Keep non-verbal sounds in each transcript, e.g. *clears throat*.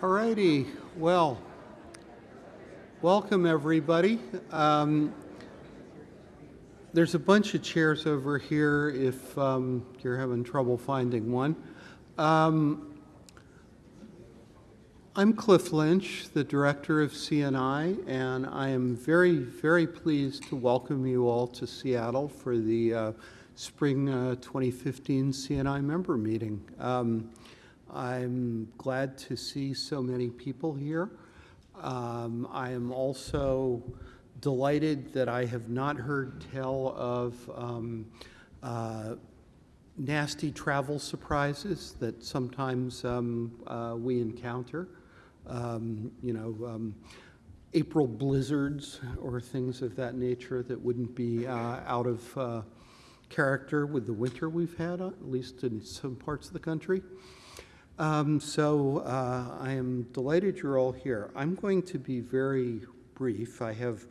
Alrighty, well, welcome everybody. Um, there's a bunch of chairs over here if um, you're having trouble finding one. Um, I'm Cliff Lynch, the director of CNI, and I am very, very pleased to welcome you all to Seattle for the uh, spring uh, 2015 CNI member meeting. I'm glad to see so many people here. Um, I am also delighted that I have not heard tell of um, uh, nasty travel surprises that sometimes um, uh, we encounter. Um, you know, um, April blizzards or things of that nature that wouldn't be uh, out of uh, character with the winter we've had, at least in some parts of the country. Um, so uh, I am delighted you're all here. I'm going to be very brief. I have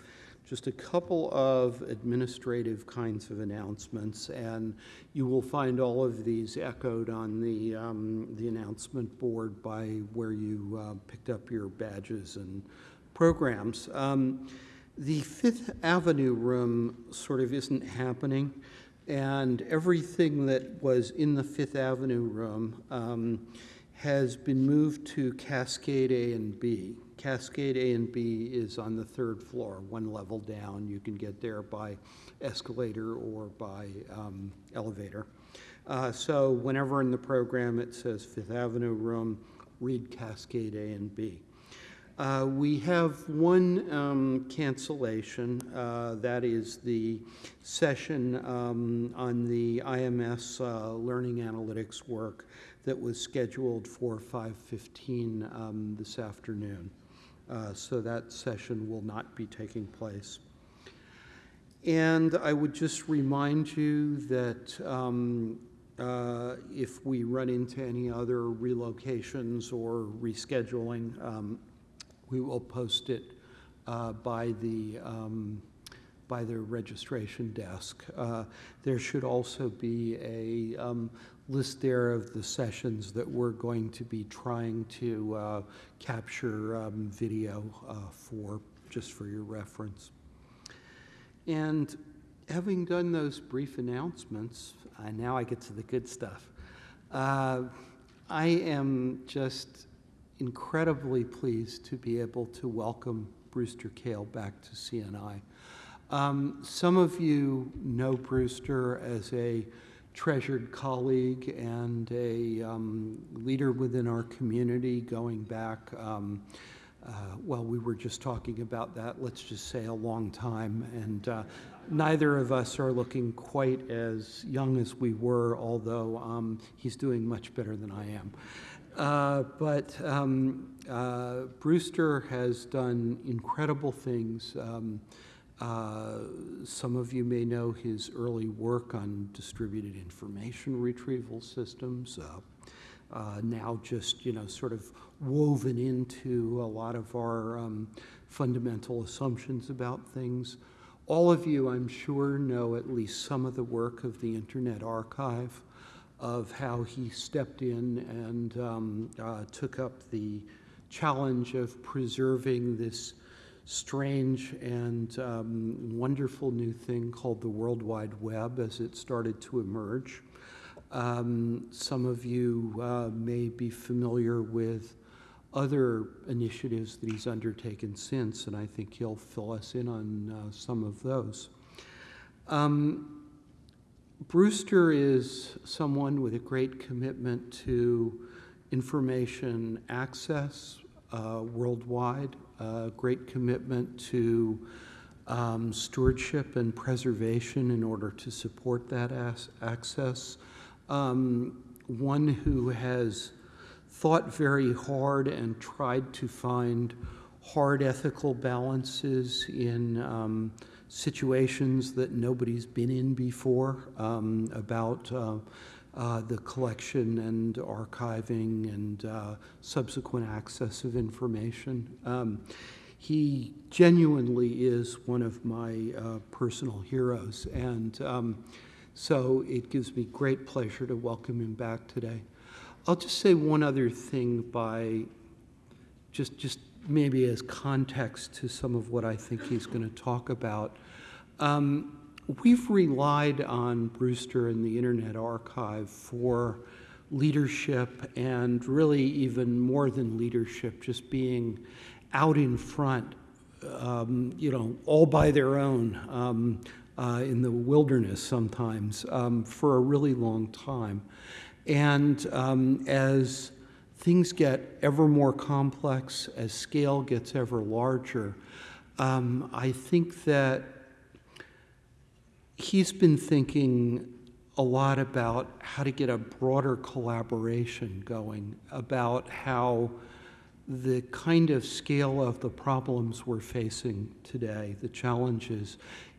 just a couple of administrative kinds of announcements, and you will find all of these echoed on the, um, the announcement board by where you uh, picked up your badges and programs. Um, the Fifth Avenue room sort of isn't happening, and everything that was in the Fifth Avenue room um, has been moved to Cascade A and B. Cascade A and B is on the third floor, one level down. You can get there by escalator or by um, elevator. Uh, so whenever in the program it says Fifth Avenue room, read Cascade A and B. Uh, we have one um, cancellation. Uh, that is the session um, on the IMS uh, learning analytics work that was scheduled for 5.15 um, this afternoon. Uh, so that session will not be taking place. And I would just remind you that um, uh, if we run into any other relocations or rescheduling, um, we will post it uh, by the um, by the registration desk. Uh, there should also be a um, list there of the sessions that we're going to be trying to uh, capture um, video uh, for, just for your reference. And having done those brief announcements, uh, now I get to the good stuff. Uh, I am just incredibly pleased to be able to welcome Brewster Kahle back to CNI. Um, some of you know Brewster as a treasured colleague and a um, leader within our community going back, um, uh, well, we were just talking about that, let's just say a long time. And uh, neither of us are looking quite as young as we were, although um, he's doing much better than I am. Uh, but um, uh, Brewster has done incredible things. Uh, some of you may know his early work on distributed information retrieval systems, uh, uh, now just, you know, sort of woven into a lot of our um, fundamental assumptions about things. All of you, I'm sure, know at least some of the work of the Internet Archive, of how he stepped in and um, uh, took up the challenge of preserving this strange and um, wonderful new thing called the World Wide Web as it started to emerge. Um, some of you uh, may be familiar with other initiatives that he's undertaken since, and I think he'll fill us in on uh, some of those. Um, Brewster is someone with a great commitment to information access uh, worldwide a great commitment to um, stewardship and preservation in order to support that access. Um, one who has thought very hard and tried to find hard ethical balances in um, situations that nobody's been in before um, about uh, uh, the collection and archiving and uh, subsequent access of information. Um, he genuinely is one of my uh, personal heroes, and um, so it gives me great pleasure to welcome him back today. I'll just say one other thing by just, just maybe as context to some of what I think he's going to talk about. Um, we've relied on Brewster and the Internet Archive for leadership and really even more than leadership, just being out in front, um, you know, all by their own um, uh, in the wilderness sometimes um, for a really long time. And um, as things get ever more complex, as scale gets ever larger, um, I think that he's been thinking a lot about how to get a broader collaboration going, about how the kind of scale of the problems we're facing today, the challenges,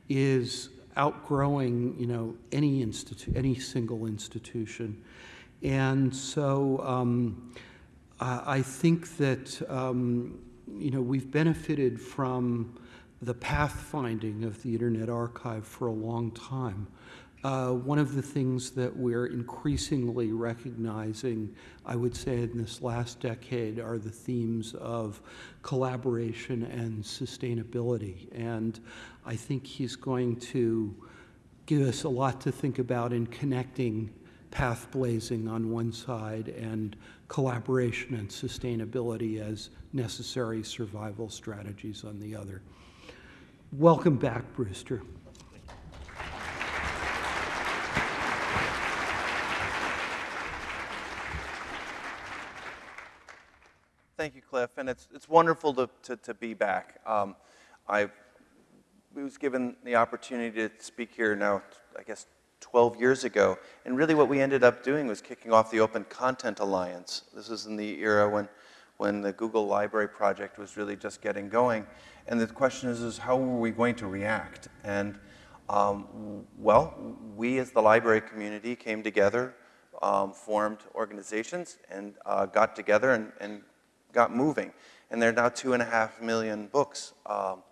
is outgrowing, you know, any institu- any single institution. And so um, I, I think that, um, you know, we've benefited from the pathfinding of the Internet Archive for a long time. Uh, one of the things that we're increasingly recognizing, I would say in this last decade, are the themes of collaboration and sustainability. And I think he's going to give us a lot to think about in connecting path blazing on one side and collaboration and sustainability as necessary survival strategies on the other. Welcome back, Brewster. Thank you, Cliff, and it's, it's wonderful to, to, to be back. Um, I was given the opportunity to speak here now, I guess, 12 years ago, and really what we ended up doing was kicking off the Open Content Alliance. This was in the era when, when the Google Library project was really just getting going, and the question is, is how were we going to react? And um, well, we as the library community came together, um, formed organizations, and uh, got together and, and got moving. And there are now two and a half million books um,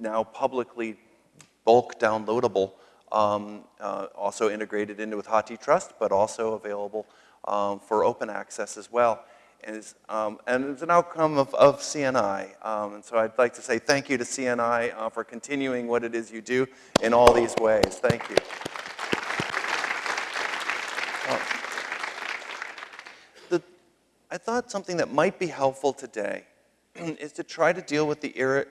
now publicly bulk downloadable, um, uh, also integrated into with HathiTrust, but also available um, for open access as well. Is, um, and it's an outcome of, of CNI. Um, and so I'd like to say thank you to CNI uh, for continuing what it is you do in all these ways. Thank you. I thought something that might be helpful today *clears throat* is to try to deal with the, era,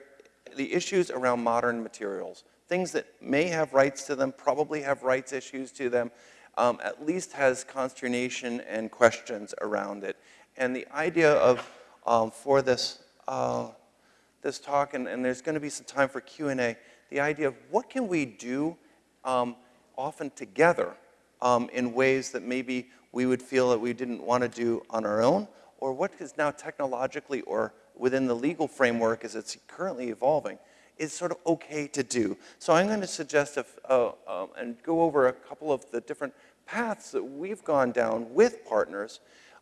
the issues around modern materials. Things that may have rights to them, probably have rights issues to them, um, at least has consternation and questions around it. And the idea of, um, for this, uh, this talk, and, and there's gonna be some time for Q&A, the idea of what can we do um, often together um, in ways that maybe we would feel that we didn't want to do on our own, or what is now technologically or within the legal framework as it's currently evolving is sort of okay to do. So I'm going to suggest if, uh, um, and go over a couple of the different paths that we've gone down with partners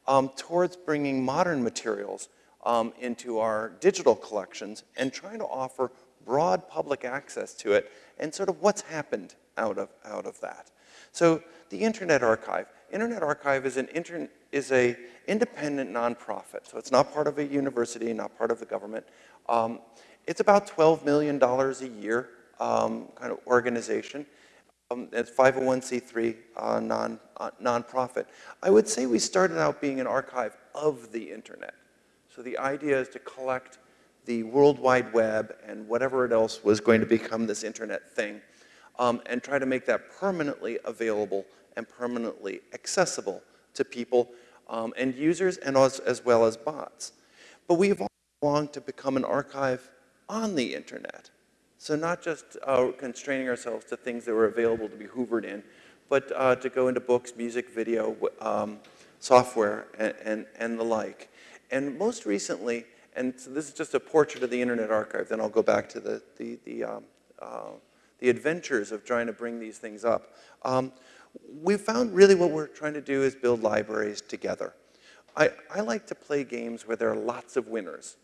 um, towards bringing modern materials um, into our digital collections and trying to offer broad public access to it and sort of what's happened out of, out of that. So the Internet Archive. Internet Archive is an inter is a independent nonprofit. So it's not part of a university, not part of the government. Um, it's about $12 million a year um, kind of organization. Um, it's 501c3 uh, non, uh, nonprofit. I would say we started out being an archive of the internet. So the idea is to collect the World Wide Web and whatever else was going to become this internet thing um, and try to make that permanently available and permanently accessible to people um, and users and as, as well as bots. But we've all longed to become an archive on the internet. So not just uh, constraining ourselves to things that were available to be hoovered in, but uh, to go into books, music, video, um, software, and, and, and, the like. And most recently, and so this is just a portrait of the Internet Archive, then I'll go back to the, the, the, um, uh, the adventures of trying to bring these things up. Um, we found really what we're trying to do is build libraries together. I, I like to play games where there are lots of winners.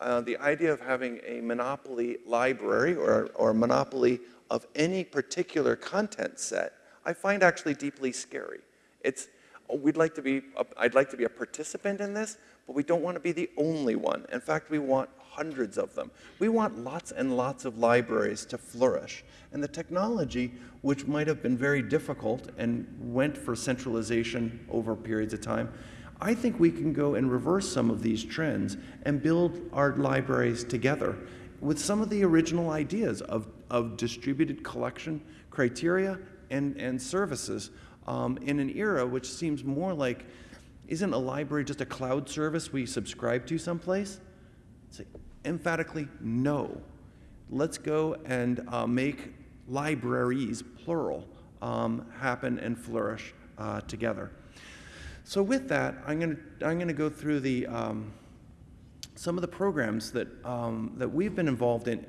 Uh, the idea of having a monopoly library or, or a monopoly of any particular content set, I find actually deeply scary. It's, we'd like to be, a, I'd like to be a participant in this, but we don't want to be the only one. In fact, we want hundreds of them. We want lots and lots of libraries to flourish. And the technology, which might have been very difficult and went for centralization over periods of time, I think we can go and reverse some of these trends and build our libraries together with some of the original ideas of, of distributed collection criteria and, and services um, in an era which seems more like isn't a library just a cloud service we subscribe to someplace? Say emphatically no. Let's go and uh, make libraries, plural, um, happen and flourish uh, together. So with that, I'm going to I'm going to go through the um, some of the programs that um, that we've been involved in,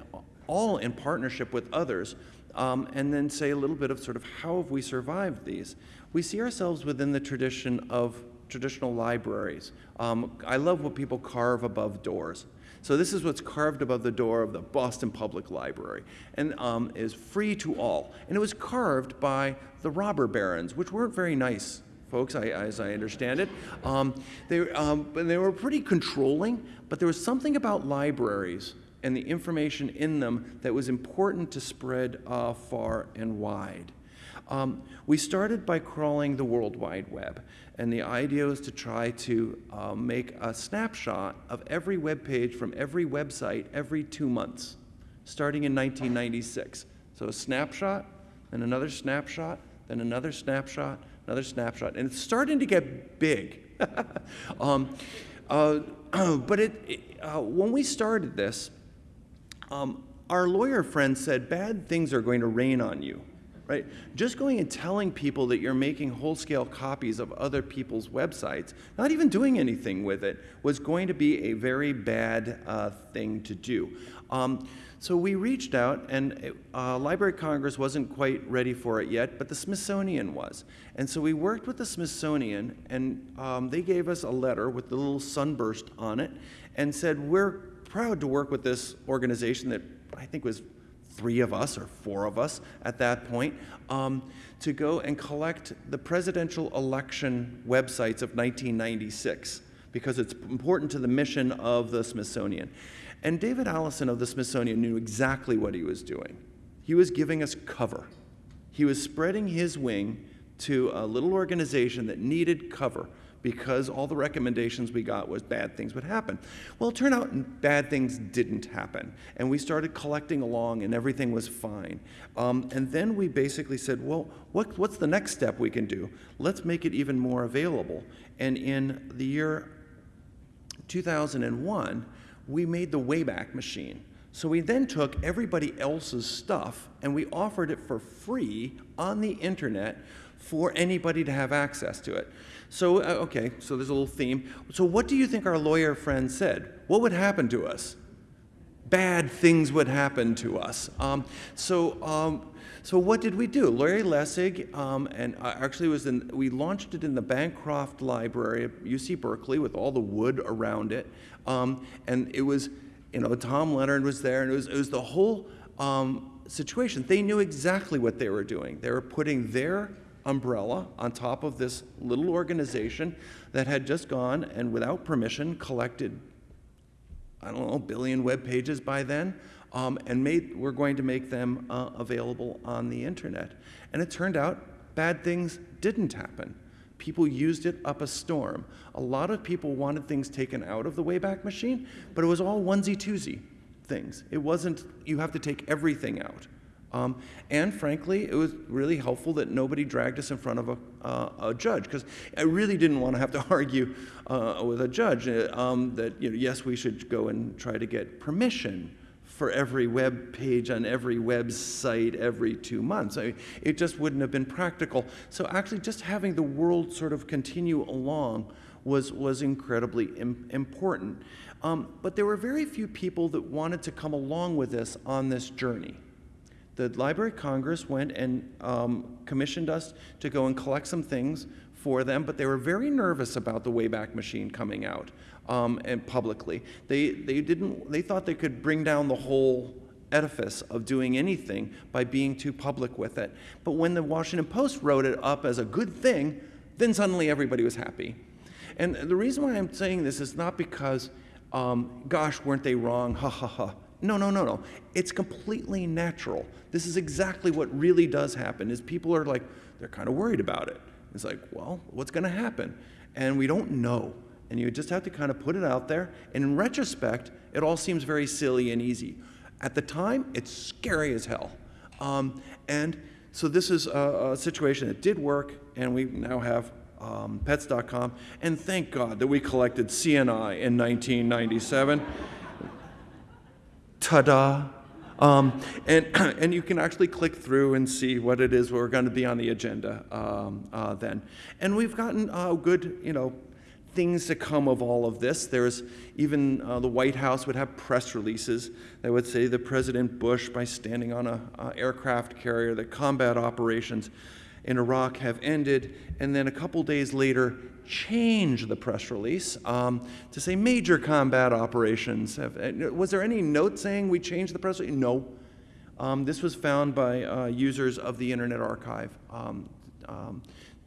all in partnership with others, um, and then say a little bit of sort of how have we survived these. We see ourselves within the tradition of traditional libraries. Um, I love what people carve above doors. So this is what's carved above the door of the Boston Public Library and um, is free to all. And it was carved by the robber barons, which weren't very nice folks, I, as I understand it. Um, they, um, they were pretty controlling, but there was something about libraries and the information in them that was important to spread uh, far and wide. Um, we started by crawling the World Wide Web, and the idea was to try to uh, make a snapshot of every web page from every website every two months, starting in 1996. So a snapshot, then another snapshot, then another snapshot, another snapshot, and it's starting to get big. *laughs* um, uh, *clears throat* but it, uh, when we started this, um, our lawyer friend said bad things are going to rain on you right? Just going and telling people that you're making whole-scale copies of other people's websites, not even doing anything with it, was going to be a very bad uh, thing to do. Um, so we reached out, and uh, Library of Congress wasn't quite ready for it yet, but the Smithsonian was. And so we worked with the Smithsonian, and um, they gave us a letter with the little sunburst on it, and said, we're proud to work with this organization that I think was three of us or four of us at that point, um, to go and collect the presidential election websites of 1996 because it's important to the mission of the Smithsonian. And David Allison of the Smithsonian knew exactly what he was doing. He was giving us cover. He was spreading his wing to a little organization that needed cover because all the recommendations we got was bad things would happen. Well, it turned out bad things didn't happen. And we started collecting along and everything was fine. Um, and then we basically said, well, what, what's the next step we can do? Let's make it even more available. And in the year 2001, we made the Wayback Machine. So we then took everybody else's stuff and we offered it for free on the internet for anybody to have access to it. So, uh, okay, so there's a little theme. So, what do you think our lawyer friend said? What would happen to us? Bad things would happen to us. Um, so, um, so what did we do? Larry Lessig, um, and uh, actually was in, we launched it in the Bancroft Library at UC Berkeley with all the wood around it. Um, and it was, you know, Tom Leonard was there, and it was, it was the whole um, situation. They knew exactly what they were doing. They were putting their umbrella on top of this little organization that had just gone and without permission collected, I don't know, a billion web pages by then, um, and made, we're going to make them uh, available on the internet. And it turned out bad things didn't happen. People used it up a storm. A lot of people wanted things taken out of the Wayback Machine, but it was all onesie-twosie things. It wasn't, you have to take everything out. Um, and frankly, it was really helpful that nobody dragged us in front of a, uh, a judge because I really didn't want to have to *laughs* argue uh, with a judge uh, um, that, you know, yes, we should go and try to get permission for every web page on every website every two months. I mean, it just wouldn't have been practical. So actually just having the world sort of continue along was, was incredibly Im important. Um, but there were very few people that wanted to come along with us on this journey the Library of Congress went and um, commissioned us to go and collect some things for them, but they were very nervous about the Wayback Machine coming out um, and publicly. They, they, didn't, they thought they could bring down the whole edifice of doing anything by being too public with it. But when the Washington Post wrote it up as a good thing, then suddenly everybody was happy. And the reason why I'm saying this is not because, um, gosh, weren't they wrong? Ha ha ha. No, no, no, no. It's completely natural. This is exactly what really does happen. Is people are like they're kind of worried about it. It's like, well, what's going to happen? And we don't know. And you just have to kind of put it out there. And in retrospect, it all seems very silly and easy. At the time, it's scary as hell. Um, and so this is a, a, situation that did work, and we now have um, pets.com. And thank God that we collected CNI in 1997. Ta-da! Um, and, *clears throat* and you can actually click through and see what it is we're going to be on the agenda um, uh, then. And we've gotten uh, good, you know, things to come of all of this. There's even uh, the White House would have press releases that would say that President Bush, by standing on an aircraft carrier, that combat operations in Iraq have ended, and then a couple days later, change the press release um, to say major combat operations. Have, uh, was there any note saying we changed the press release? No. Um, this was found by uh, users of the Internet Archive um, um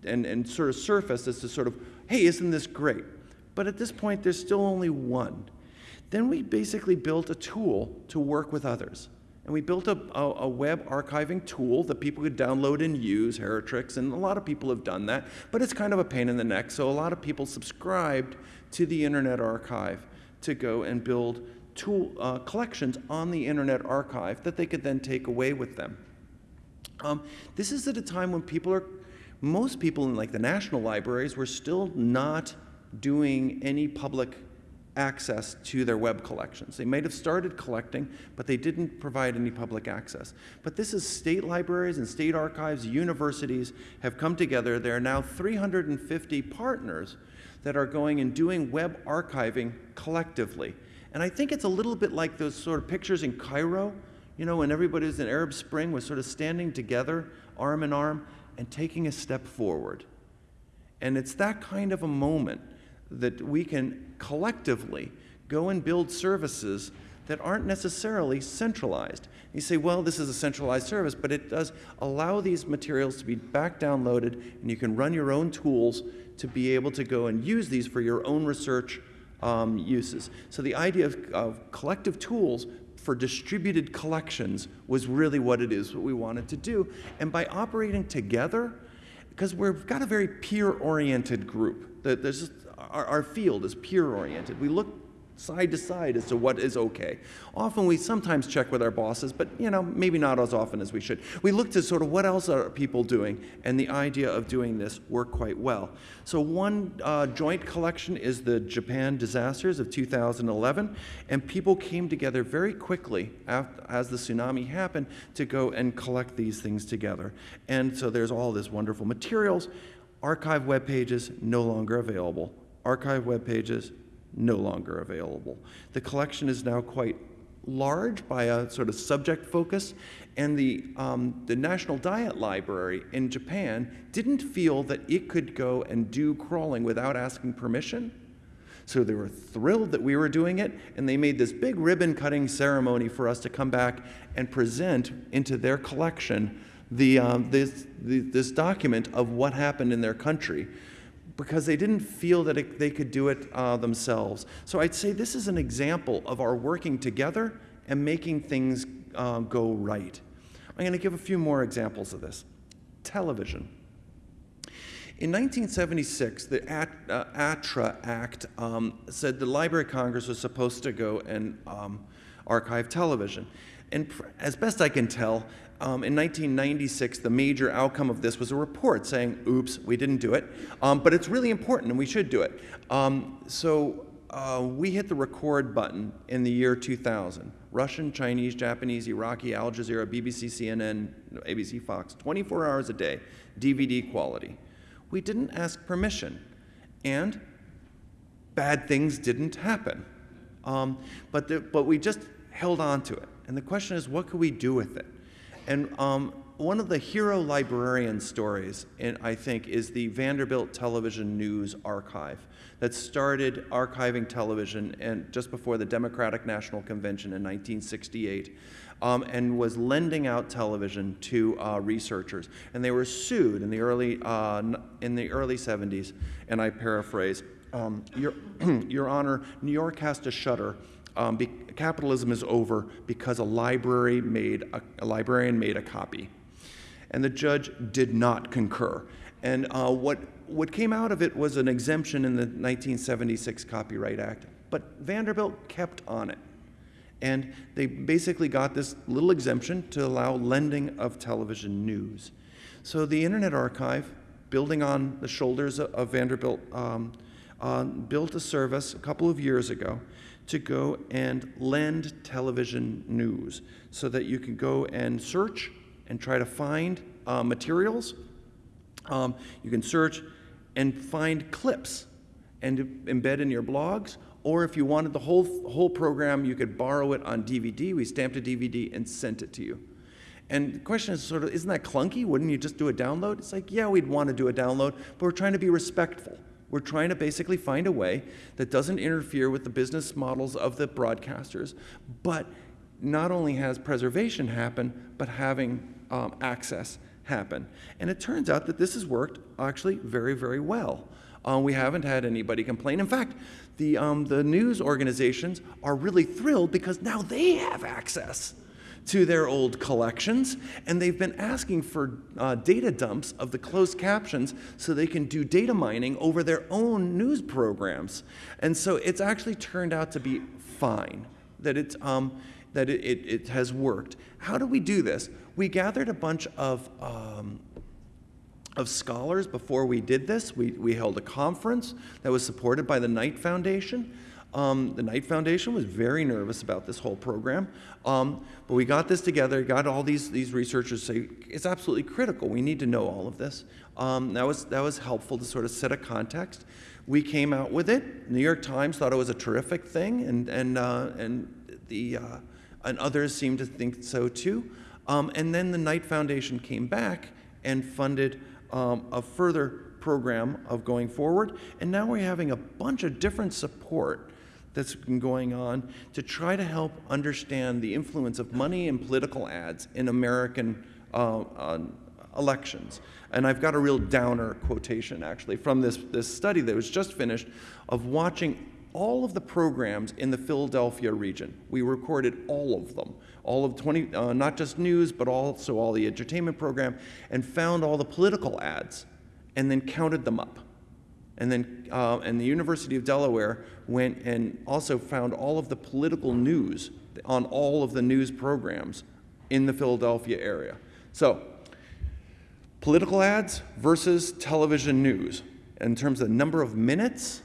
and, and sort of surfaced as to sort of, hey, isn't this great? But at this point, there's still only one. Then we basically built a tool to work with others. And we built a, a, a, web archiving tool that people could download and use, Heritrix, and a lot of people have done that, but it's kind of a pain in the neck. So a lot of people subscribed to the Internet Archive to go and build tool uh, collections on the Internet Archive that they could then take away with them. Um, this is at a time when people are, most people in like the national libraries were still not doing any public access to their web collections. They might have started collecting, but they didn't provide any public access. But this is state libraries and state archives, universities have come together. There are now 350 partners that are going and doing web archiving collectively. And I think it's a little bit like those sort of pictures in Cairo, you know, when everybody was in Arab Spring was sort of standing together, arm in arm, and taking a step forward. And it's that kind of a moment that we can collectively go and build services that aren't necessarily centralized. You say, well, this is a centralized service, but it does allow these materials to be back downloaded, and you can run your own tools to be able to go and use these for your own research um, uses. So the idea of, of collective tools for distributed collections was really what it is, what we wanted to do. And by operating together, because we've got a very peer-oriented group, there's our, our field is peer-oriented. We look side to side as to what is okay. Often we sometimes check with our bosses, but you know, maybe not as often as we should. We look to sort of what else are people doing, and the idea of doing this worked quite well. So one uh, joint collection is the Japan disasters of 2011, and people came together very quickly after, as the tsunami happened to go and collect these things together. And so there's all this wonderful materials. Archive web pages no longer available archive web pages no longer available. The collection is now quite large by a sort of subject focus, and the, um, the National Diet Library in Japan didn't feel that it could go and do crawling without asking permission. So they were thrilled that we were doing it, and they made this big ribbon cutting ceremony for us to come back and present into their collection the, um, this, the, this document of what happened in their country because they didn't feel that it, they could do it uh, themselves. So I'd say this is an example of our working together and making things uh, go right. I'm going to give a few more examples of this. Television. In 1976, the AT, uh, ATRA Act um, said the Library of Congress was supposed to go and um, archive television. And as best I can tell, um, in 1996, the major outcome of this was a report saying, oops, we didn't do it. Um, but it's really important and we should do it. Um, so uh, we hit the record button in the year 2000. Russian, Chinese, Japanese, Iraqi, Al Jazeera, BBC, CNN, ABC, Fox, 24 hours a day, DVD quality. We didn't ask permission. And bad things didn't happen. Um, but, the, but we just held on to it. And the question is, what could we do with it? And um, one of the hero librarian stories, I think, is the Vanderbilt Television News Archive that started archiving television and just before the Democratic National Convention in 1968. Um, and was lending out television to uh, researchers. And they were sued in the early, uh, in the early 70s, and I paraphrase, Um, Your, *clears throat* Your Honor, New York has to shutter. Um, be- capitalism is over because a library made a, a librarian made a copy, and the judge did not concur. And uh, what what came out of it was an exemption in the 1976 Copyright Act, but Vanderbilt kept on it. And they basically got this little exemption to allow lending of television news. So the Internet Archive, building on the shoulders of, Vanderbilt, um, uh, built a service a couple of years ago to go and lend television news so that you can go and search and try to find uh, materials. Um, you can search and find clips and embed in your blogs. Or if you wanted the whole, whole program, you could borrow it on DVD. We stamped a DVD and sent it to you. And the question is sort of, isn't that clunky? Wouldn't you just do a download? It's like, yeah, we'd want to do a download, but we're trying to be respectful. We're trying to basically find a way that doesn't interfere with the business models of the broadcasters, but not only has preservation happen, but having um, access happen. And it turns out that this has worked actually very, very well. Uh, we haven't had anybody complain. In fact, the, um, the news organizations are really thrilled because now they have access to their old collections, and they've been asking for uh, data dumps of the closed captions so they can do data mining over their own news programs. And so it's actually turned out to be fine, that, it's, um, that it, it, it has worked. How do we do this? We gathered a bunch of um, of scholars before we did this. We, we held a conference that was supported by the Knight Foundation. Um, the Knight Foundation was very nervous about this whole program, um, but we got this together, got all these, these researchers say it's absolutely critical. We need to know all of this. Um, that, was, that was helpful to sort of set a context. We came out with it. New York Times thought it was a terrific thing, and, and, uh, and, the, uh, and others seemed to think so too. Um, and then the Knight Foundation came back and funded um, a further program of going forward. And now we're having a bunch of different support that's been going on to try to help understand the influence of money and political ads in American uh, uh, elections. And I've got a real downer quotation actually from this, this study that was just finished of watching all of the programs in the Philadelphia region. We recorded all of them, all of 20, uh, not just news, but also all the entertainment program, and found all the political ads, and then counted them up. And then, uh, and the University of Delaware went and also found all of the political news on all of the news programs in the Philadelphia area. So, political ads versus television news. In terms of number of minutes,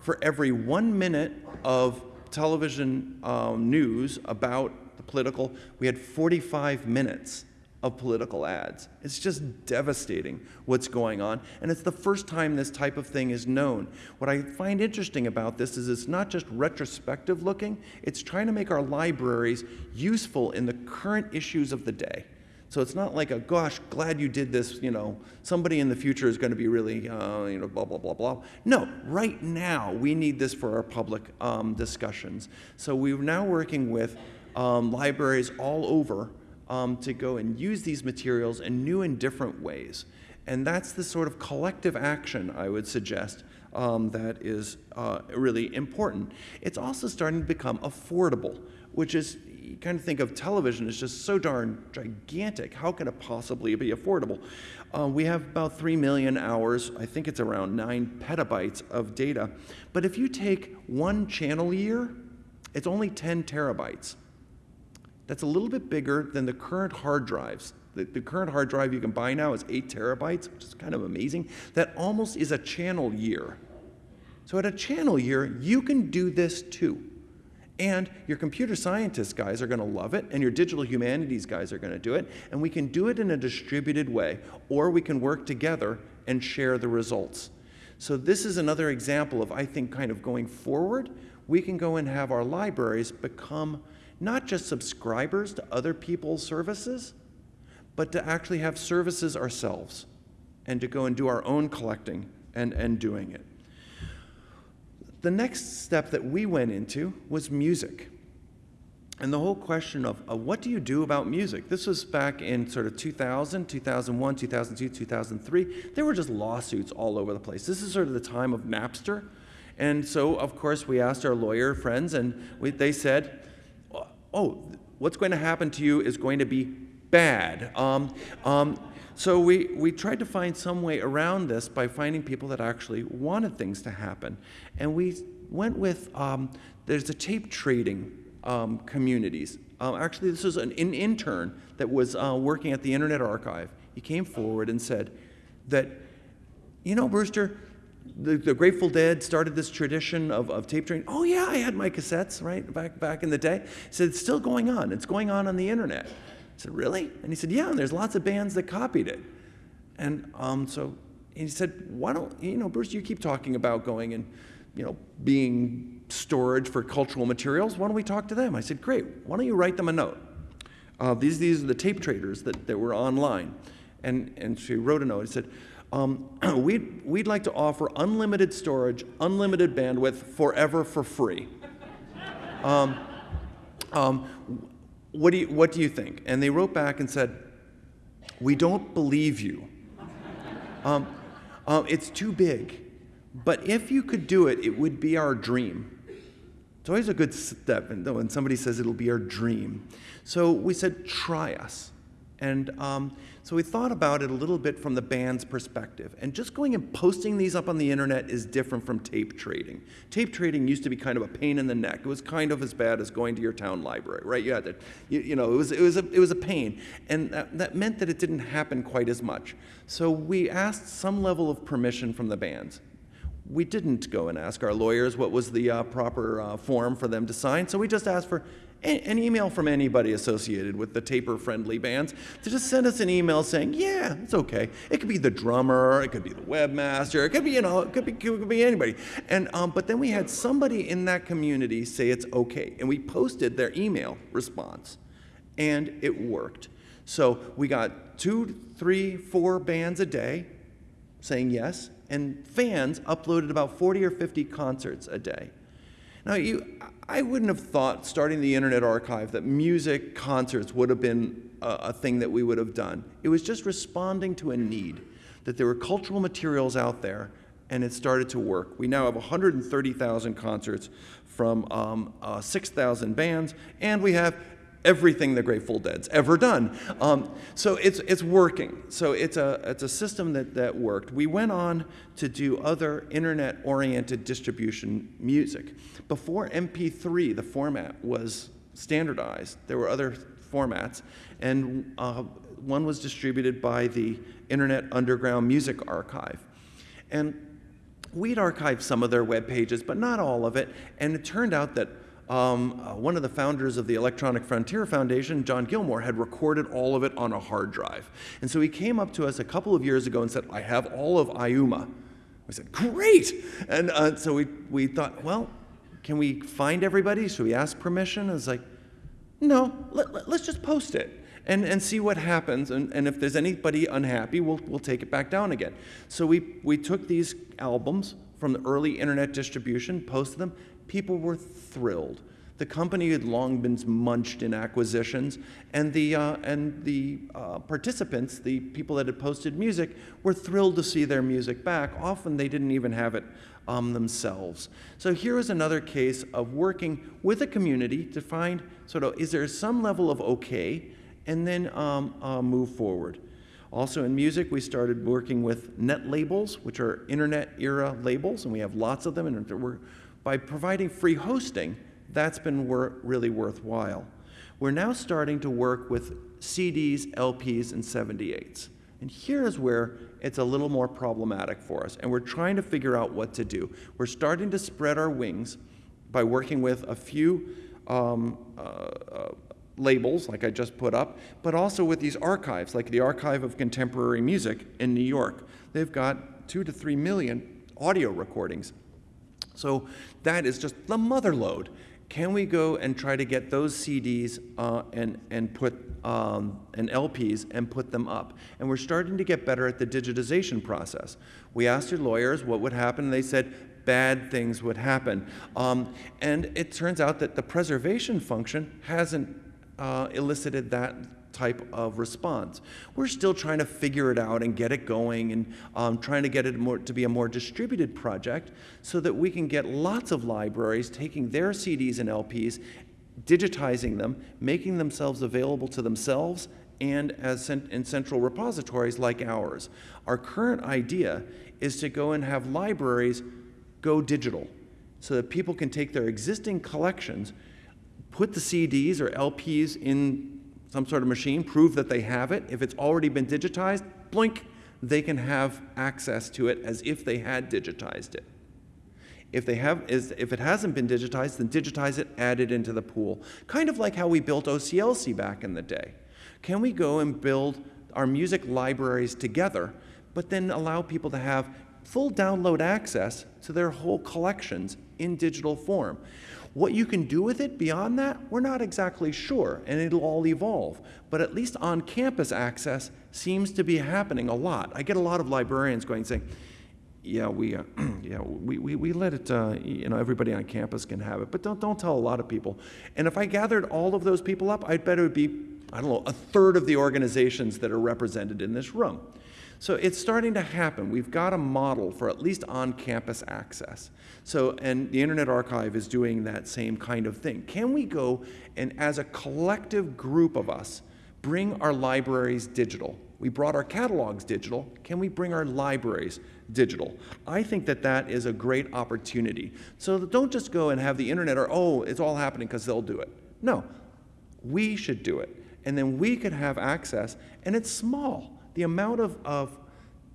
for every one minute of television um, news about the political, we had 45 minutes of political ads. It's just devastating what's going on, and it's the first time this type of thing is known. What I find interesting about this is it's not just retrospective looking, it's trying to make our libraries useful in the current issues of the day. So it's not like a, gosh, glad you did this, you know, somebody in the future is going to be really, uh, you know, blah, blah, blah, blah. No, right now we need this for our public um, discussions. So we're now working with um, libraries all over um, to go and use these materials in new and different ways. And that's the sort of collective action I would suggest um, that is uh, really important. It's also starting to become affordable, which is you kind of think of television as just so darn gigantic. How can it possibly be affordable? Uh, we have about 3 million hours, I think it's around 9 petabytes of data. But if you take one channel year, it's only 10 terabytes. That's a little bit bigger than the current hard drives. The, the current hard drive you can buy now is 8 terabytes, which is kind of amazing. That almost is a channel year. So at a channel year, you can do this too. And your computer scientist guys are going to love it, and your digital humanities guys are going to do it, and we can do it in a distributed way, or we can work together and share the results. So, this is another example of, I think, kind of going forward. We can go and have our libraries become not just subscribers to other people's services, but to actually have services ourselves and to go and do our own collecting and, and doing it. The next step that we went into was music. And the whole question of, of, what do you do about music? This was back in sort of 2000, 2001, 2002, 2003. There were just lawsuits all over the place. This is sort of the time of Napster. And so, of course, we asked our lawyer friends, and we, they said, oh, what's going to happen to you is going to be bad. Um, um, so we, we tried to find some way around this by finding people that actually wanted things to happen. And we went with, um, there's a tape trading um, communities. Uh, actually, this was an, an intern that was uh, working at the Internet Archive. He came forward and said that, you know, Brewster, the, the, Grateful Dead started this tradition of, of tape trading. Oh yeah, I had my cassettes right back back in the day. He said it's still going on. It's going on on the internet. I said really? And he said yeah. And there's lots of bands that copied it. And um, so he said, why don't you know, Bruce? You keep talking about going and you know being storage for cultural materials. Why don't we talk to them? I said great. Why don't you write them a note? Uh, these these are the tape traders that, that were online. And and she wrote a note. He said um, *clears throat* we'd, we'd like to offer unlimited storage, unlimited bandwidth forever for free. Um, um, what, do you, what do you think? And they wrote back and said, We don't believe you. Um, um, it's too big. But if you could do it, it would be our dream. It's always a good step when somebody says it'll be our dream. So we said, Try us. And um, so we thought about it a little bit from the band's perspective. And just going and posting these up on the internet is different from tape trading. Tape trading used to be kind of a pain in the neck. It was kind of as bad as going to your town library, right? You had to, you, you know, it was, it, was a, it was a pain. And that, that meant that it didn't happen quite as much. So we asked some level of permission from the bands we didn't go and ask our lawyers what was the uh, proper uh, form for them to sign, so we just asked for an email from anybody associated with the taper friendly bands to just send us an email saying, yeah, it's okay. It could be the drummer, it could be the webmaster, it could be, you know, it could be, it could be anybody. And, um, but then we had somebody in that community say it's okay. And we posted their email response, and it worked. So we got two, three, four bands a day saying yes, and fans uploaded about 40 or 50 concerts a day. Now, you, I wouldn't have thought starting the Internet Archive that music concerts would have been a, a thing that we would have done. It was just responding to a need, that there were cultural materials out there, and it started to work. We now have 130,000 concerts from um, uh, 6,000 bands, and we have everything the Grateful Dead's ever done. Um, so it's, it's working. So it's a, it's a system that, that worked. We went on to do other internet oriented distribution music. Before MP3, the format was standardized, there were other formats, and uh, one was distributed by the Internet Underground Music Archive. And we'd archived some of their web pages, but not all of it, and it turned out that um, uh, one of the founders of the Electronic Frontier Foundation, John Gilmore, had recorded all of it on a hard drive. And so he came up to us a couple of years ago and said, I have all of IUMA. We said, great! And uh, so we, we thought, well, can we find everybody? Should we ask permission? I was like, no, let, us let, just post it and, and see what happens. And, and if there's anybody unhappy, we'll, we'll take it back down again. So we, we took these albums from the early internet distribution, posted them, people were thrilled. The company had long been munched in acquisitions, and the, uh, and the uh, participants, the people that had posted music, were thrilled to see their music back. Often they didn't even have it um, themselves. So here is another case of working with a community to find sort of is there some level of okay, and then um, uh, move forward. Also in music, we started working with net labels, which are internet era labels, and we have lots of them, and we're by providing free hosting, that's been wor really worthwhile. We're now starting to work with CDs, LPs, and 78s. And here's where it's a little more problematic for us, and we're trying to figure out what to do. We're starting to spread our wings by working with a few um, uh, uh, labels, like I just put up, but also with these archives, like the Archive of Contemporary Music in New York. They've got two to three million audio recordings so that is just the mother lode. Can we go and try to get those CDs uh, and, and put um, and LPs and put them up? And we're starting to get better at the digitization process. We asked our lawyers what would happen, and they said bad things would happen. Um, and it turns out that the preservation function hasn't uh, elicited that type of response. We're still trying to figure it out and get it going and um, trying to get it more, to be a more distributed project so that we can get lots of libraries taking their CDs and LPs, digitizing them, making themselves available to themselves and as in central repositories like ours. Our current idea is to go and have libraries go digital so that people can take their existing collections, put the CDs or LPs in some sort of machine, prove that they have it. If it's already been digitized, blink, they can have access to it as if they had digitized it. If, they have, is, if it hasn't been digitized, then digitize it, add it into the pool. Kind of like how we built OCLC back in the day. Can we go and build our music libraries together, but then allow people to have full download access to their whole collections in digital form? What you can do with it beyond that, we're not exactly sure, and it'll all evolve. But at least on campus access seems to be happening a lot. I get a lot of librarians going saying, yeah, we, uh, *clears throat* yeah, we, we, we let it, uh, you know, everybody on campus can have it, but don't, don't tell a lot of people. And if I gathered all of those people up, I'd bet it would be, I don't know, a third of the organizations that are represented in this room. So it's starting to happen. We've got a model for at least on-campus access. So, and the Internet Archive is doing that same kind of thing. Can we go and as a collective group of us, bring our libraries digital? We brought our catalogs digital. Can we bring our libraries digital? I think that that is a great opportunity. So don't just go and have the internet or, oh, it's all happening because they'll do it. No, we should do it. And then we could have access, and it's small the amount of, of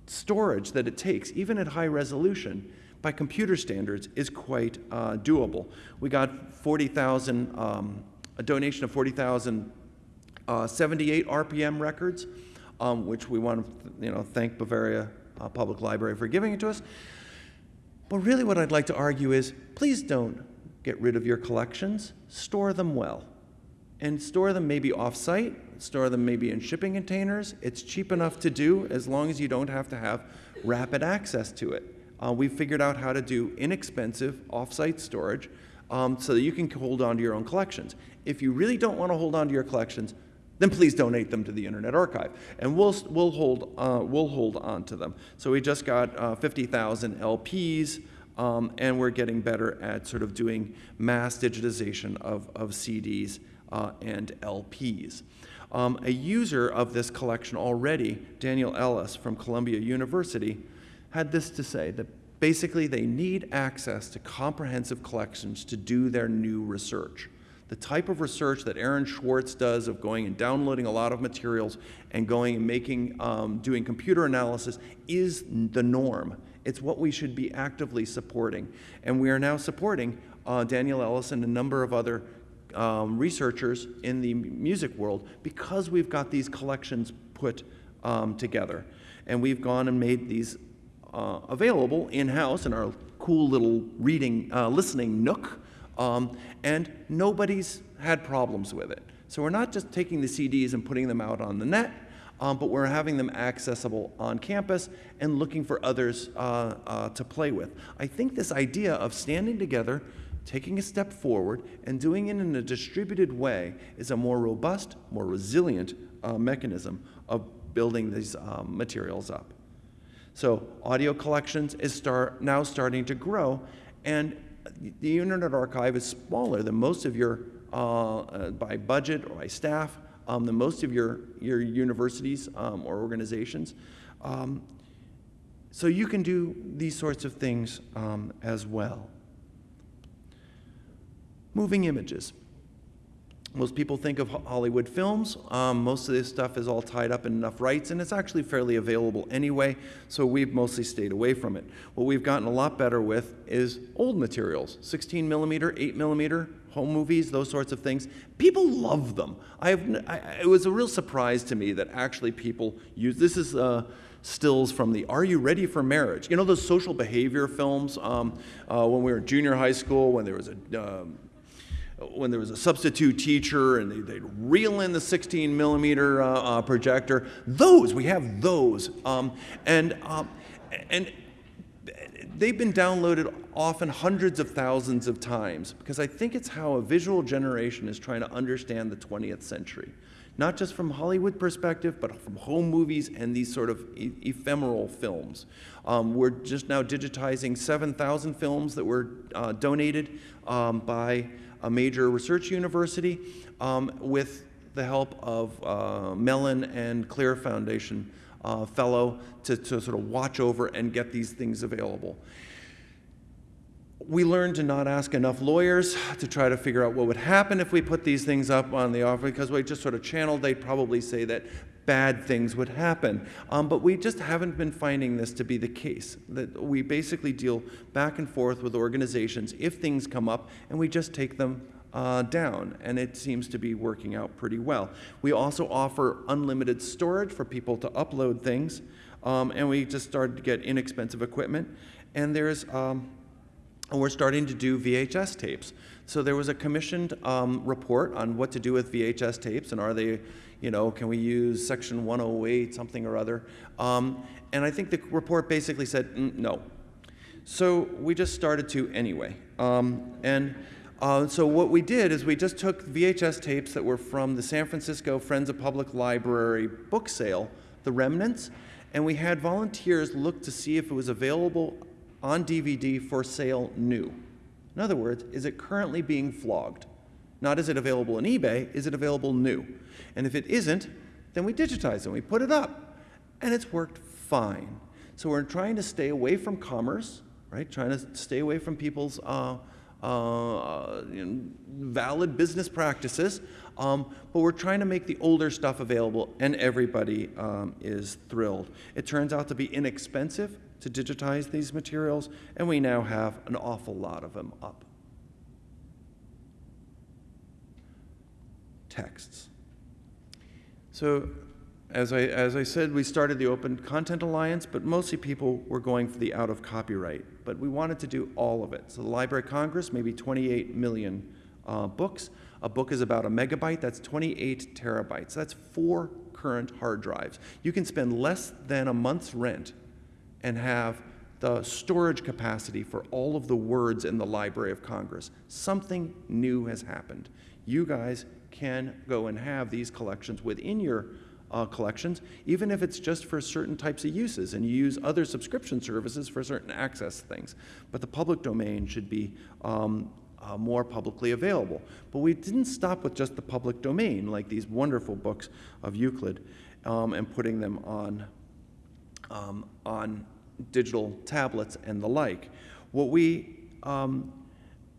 storage that it takes, even at high resolution, by computer standards, is quite uh, doable. We got 40,000, um, a donation of 40,000 uh, 78 RPM records, um, which we want to you know, thank Bavaria uh, Public Library for giving it to us. But really what I'd like to argue is, please don't get rid of your collections, store them well and store them maybe off-site, store them maybe in shipping containers. It's cheap enough to do as long as you don't have to have rapid access to it. Uh, we've figured out how to do inexpensive off-site storage um, so that you can hold on to your own collections. If you really don't want to hold on to your collections, then please donate them to the Internet Archive, and we'll we'll hold uh, we'll hold on to them. So we just got uh, 50,000 LPs, um, and we're getting better at sort of doing mass digitization of of CDs uh, and LPs. Um, a user of this collection already, Daniel Ellis from Columbia University, had this to say that basically they need access to comprehensive collections to do their new research. The type of research that Aaron Swartz does of going and downloading a lot of materials and going and making, um, doing computer analysis is the norm. It's what we should be actively supporting. And we are now supporting uh, Daniel Ellis and a number of other um, researchers in the music world because we've got these collections put um, together. And we've gone and made these uh, available in-house in our cool little reading, uh, listening nook, um, and nobody's had problems with it. So we're not just taking the CDs and putting them out on the net, um, but we're having them accessible on campus and looking for others uh, uh to play with. I think this idea of standing together taking a step forward and doing it in a distributed way is a more robust, more resilient uh, mechanism of building these um, materials up. So audio collections is start, now starting to grow, and the Internet Archive is smaller than most of your, uh, uh, by budget or by staff, um, than most of your, your universities um, or organizations. Um, so you can do these sorts of things um, as well. Moving images. Most people think of Hollywood films. Um, most of this stuff is all tied up in enough rights, and it's actually fairly available anyway, so we've mostly stayed away from it. What we've gotten a lot better with is old materials, 16 millimeter, 8 millimeter, home movies, those sorts of things. People love them. I have, I, it was a real surprise to me that actually people use, this is uh, stills from the Are You Ready for Marriage? You know those social behavior films um, uh, when we were in junior high school, when there was a, um, when there was a substitute teacher and they, would reel in the 16 millimeter uh, uh, projector. Those, we have those. Um, and, um, and they've been downloaded often hundreds of thousands of times because I think it's how a visual generation is trying to understand the 20th century. Not just from Hollywood perspective, but from home movies and these sort of e- ephemeral films. Um, we're just now digitizing 7,000 films that were uh, donated um, by a major research university um, with the help of uh, Mellon and CLIR Foundation uh, fellow to, to sort of watch over and get these things available. We learned to not ask enough lawyers to try to figure out what would happen if we put these things up on the offer because we just sort of channeled, they'd probably say that bad things would happen. Um, but we just haven't been finding this to be the case. That we basically deal back and forth with organizations if things come up and we just take them uh, down, and it seems to be working out pretty well. We also offer unlimited storage for people to upload things, um, and we just started to get inexpensive equipment. And there's um, and we're starting to do VHS tapes. So there was a commissioned um, report on what to do with VHS tapes and are they, you know, can we use section 108, something or other? Um, and I think the report basically said mm, no. So we just started to anyway. Um, and uh, so what we did is we just took VHS tapes that were from the San Francisco Friends of Public Library book sale, the remnants, and we had volunteers look to see if it was available on DVD for sale new. In other words, is it currently being flogged? Not is it available on eBay, is it available new? And if it isn't, then we digitize it, and we put it up, and it's worked fine. So we're trying to stay away from commerce, right? Trying to stay away from people's uh, uh, you know, valid business practices, um, but we're trying to make the older stuff available, and everybody um, is thrilled. It turns out to be inexpensive to digitize these materials, and we now have an awful lot of them up. Texts. So, as I, as I said, we started the Open Content Alliance, but mostly people were going for the out of copyright. But we wanted to do all of it. So, the Library of Congress, maybe 28 million uh, books. A book is about a megabyte, that's 28 terabytes. That's four current hard drives. You can spend less than a month's rent and have the storage capacity for all of the words in the Library of Congress. Something new has happened. You guys can go and have these collections within your uh, collections, even if it's just for certain types of uses, and you use other subscription services for certain access things. But the public domain should be um, uh, more publicly available. But we didn't stop with just the public domain, like these wonderful books of Euclid, um, and putting them on, um, on digital tablets and the like. What we um,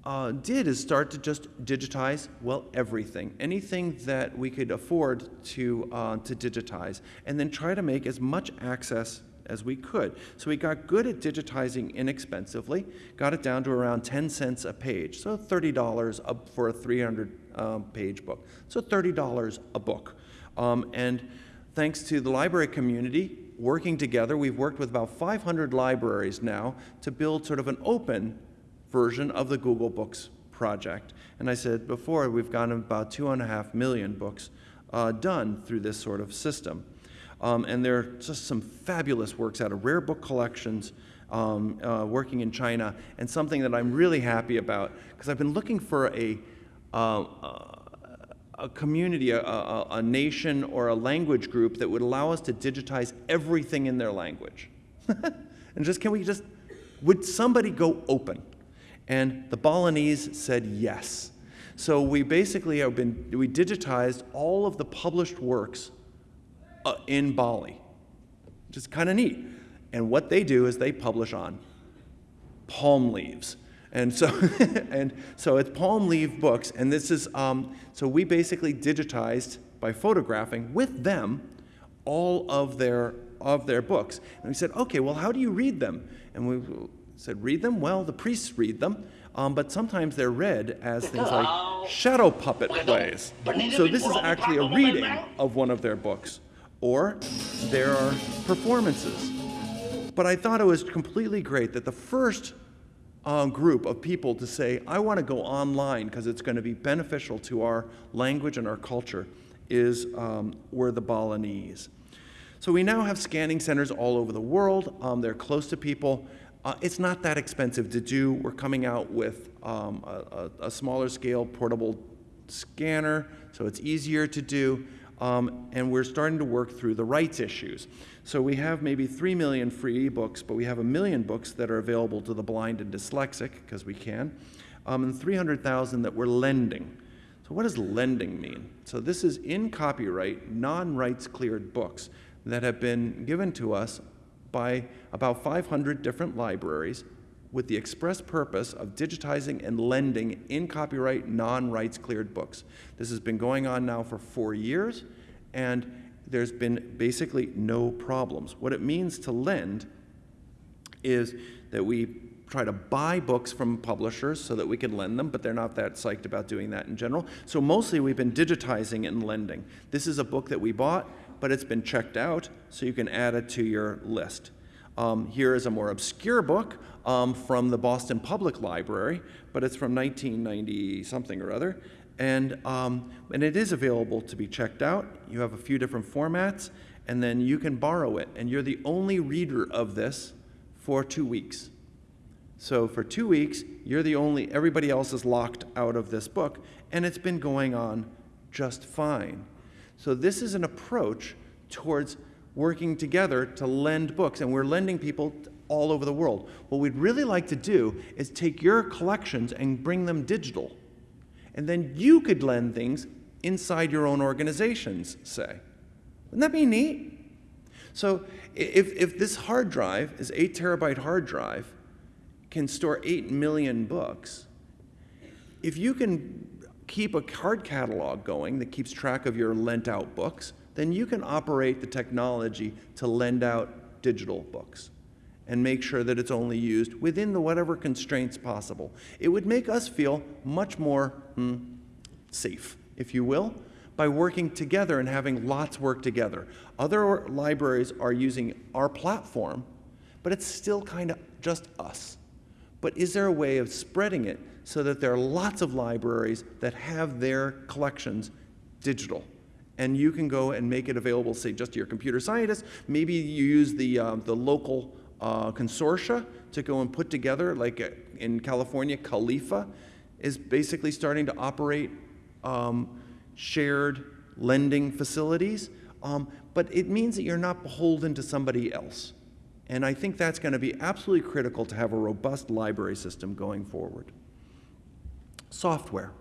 uh, did is start to just digitize, well, everything, anything that we could afford to, uh, to digitize, and then try to make as much access as we could. So we got good at digitizing inexpensively, got it down to around 10 cents a page, so $30 a, for a 300 um, page book. So $30 a book. Um, and thanks to the library community, working together, we've worked with about 500 libraries now to build sort of an open version of the Google Books project. And I said before, we've gotten about two and a half million books uh, done through this sort of system. Um, and there are just some fabulous works out of rare book collections um, uh, working in China, and something that I'm really happy about, because I've been looking for a, uh, uh a community, a, a, a, nation, or a language group that would allow us to digitize everything in their language. *laughs* and just, can we just, would somebody go open? And the Balinese said yes. So we basically have been, we digitized all of the published works uh, in Bali, which is kind of neat. And what they do is they publish on palm leaves. And so, *laughs* and so it's palm leaf books, and this is, um, so we basically digitized by photographing with them all of their, of their books. And we said, okay, well, how do you read them? And we said, read them? Well, the priests read them, um, but sometimes they're read as things like shadow puppet plays. So this is actually a reading of one of their books, or there are performances. But I thought it was completely great that the first uh, group of people to say, I want to go online because it's going to be beneficial to our language and our culture, is um, were the Balinese. So we now have scanning centers all over the world. Um, they're close to people. Uh, it's not that expensive to do. We're coming out with um, a, a, smaller scale portable scanner, so it's easier to do. um, and we're starting to work through the rights issues. So we have maybe 3 million free ebooks, but we have a million books that are available to the blind and dyslexic, because we can, um, and 300,000 that we're lending. So what does lending mean? So this is in copyright, non-rights cleared books that have been given to us by about 500 different libraries with the express purpose of digitizing and lending in copyright, non-rights cleared books. This has been going on now for four years, and there's been basically no problems. What it means to lend is that we try to buy books from publishers so that we can lend them, but they're not that psyched about doing that in general. So mostly we've been digitizing and lending. This is a book that we bought, but it's been checked out, so you can add it to your list. Um, here is a more obscure book um, from the Boston Public Library, but it's from 1990 something or other. And, um, and it is available to be checked out. You have a few different formats, and then you can borrow it. And you're the only reader of this for two weeks. So for two weeks, you're the only, everybody else is locked out of this book, and it's been going on just fine. So this is an approach towards working together to lend books, and we're lending people all over the world. What we'd really like to do is take your collections and bring them digital. And then you could lend things inside your own organizations, say. Wouldn't that be neat? So if, if this hard drive, this eight terabyte hard drive, can store 8 million books. If you can keep a card catalog going that keeps track of your lent out books, then you can operate the technology to lend out digital books and make sure that it's only used within the whatever constraints possible. It would make us feel much more hmm, safe, if you will, by working together and having lots work together. Other libraries are using our platform, but it's still kind of just us. But is there a way of spreading it so that there are lots of libraries that have their collections digital? And you can go and make it available, say, just to your computer scientists. Maybe you use the, uh, the local uh, consortia to go and put together, like uh, in California, CALIFA is basically starting to operate um, shared lending facilities. Um, but it means that you're not beholden to somebody else. And I think that's going to be absolutely critical to have a robust library system going forward. Software.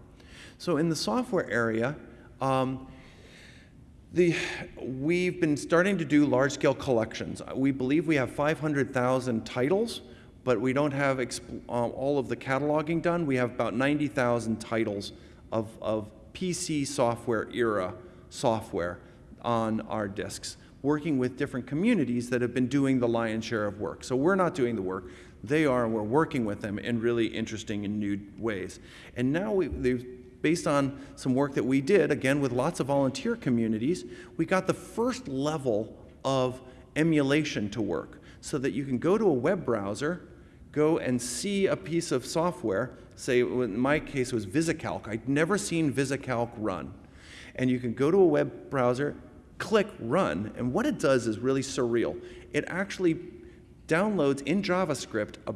So in the software area, um, the, we've been starting to do large-scale collections. We believe we have 500,000 titles, but we don't have uh, all of the cataloging done. We have about 90,000 titles of, of PC software era software on our disks working with different communities that have been doing the lion's share of work. So we're not doing the work. They are, and we're working with them in really interesting and new ways. And now we, based on some work that we did, again with lots of volunteer communities, we got the first level of emulation to work so that you can go to a web browser, go and see a piece of software, say in my case it was VisiCalc. I'd never seen VisiCalc run. And you can go to a web browser click run, and what it does is really surreal. It actually downloads in JavaScript a,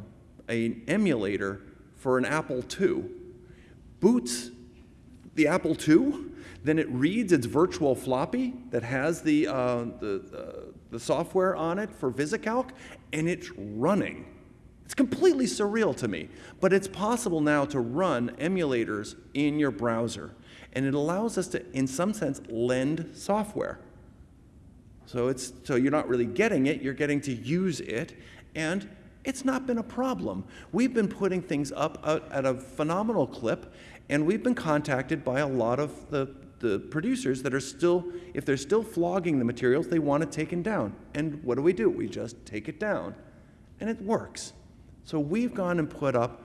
an emulator for an Apple II, boots the Apple II, then it reads its virtual floppy that has the, uh, the, the, the software on it for VisiCalc, and it's running. It's completely surreal to me, but it's possible now to run emulators in your browser, and it allows us to, in some sense, lend software. So, it's, so you're not really getting it, you're getting to use it, and it's not been a problem. We've been putting things up at a phenomenal clip, and we've been contacted by a lot of the, the producers that are still, if they're still flogging the materials, they want it taken down. And what do we do? We just take it down, and it works. So we've gone and put up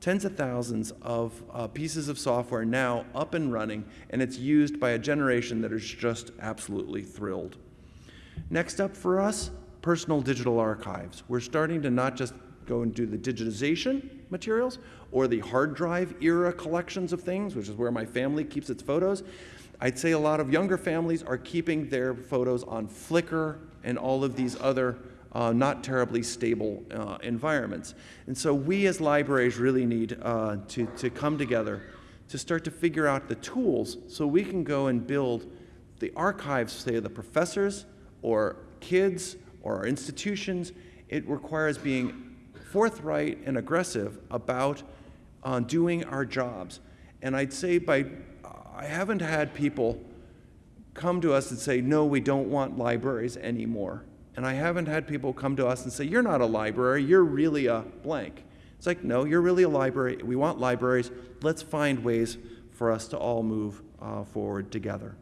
tens of thousands of uh, pieces of software now up and running, and it's used by a generation that is just absolutely thrilled. Next up for us, personal digital archives. We're starting to not just go and do the digitization materials or the hard drive era collections of things, which is where my family keeps its photos. I'd say a lot of younger families are keeping their photos on Flickr and all of these other uh, not terribly stable uh, environments. And so we as libraries really need uh, to, to come together to start to figure out the tools so we can go and build the archives, say, of the professors or kids or our institutions, it requires being forthright and aggressive about uh, doing our jobs. And I'd say by, I haven't had people come to us and say, no, we don't want libraries anymore. And I haven't had people come to us and say, you're not a library, you're really a blank. It's like, no, you're really a library. We want libraries. Let's find ways for us to all move uh, forward together.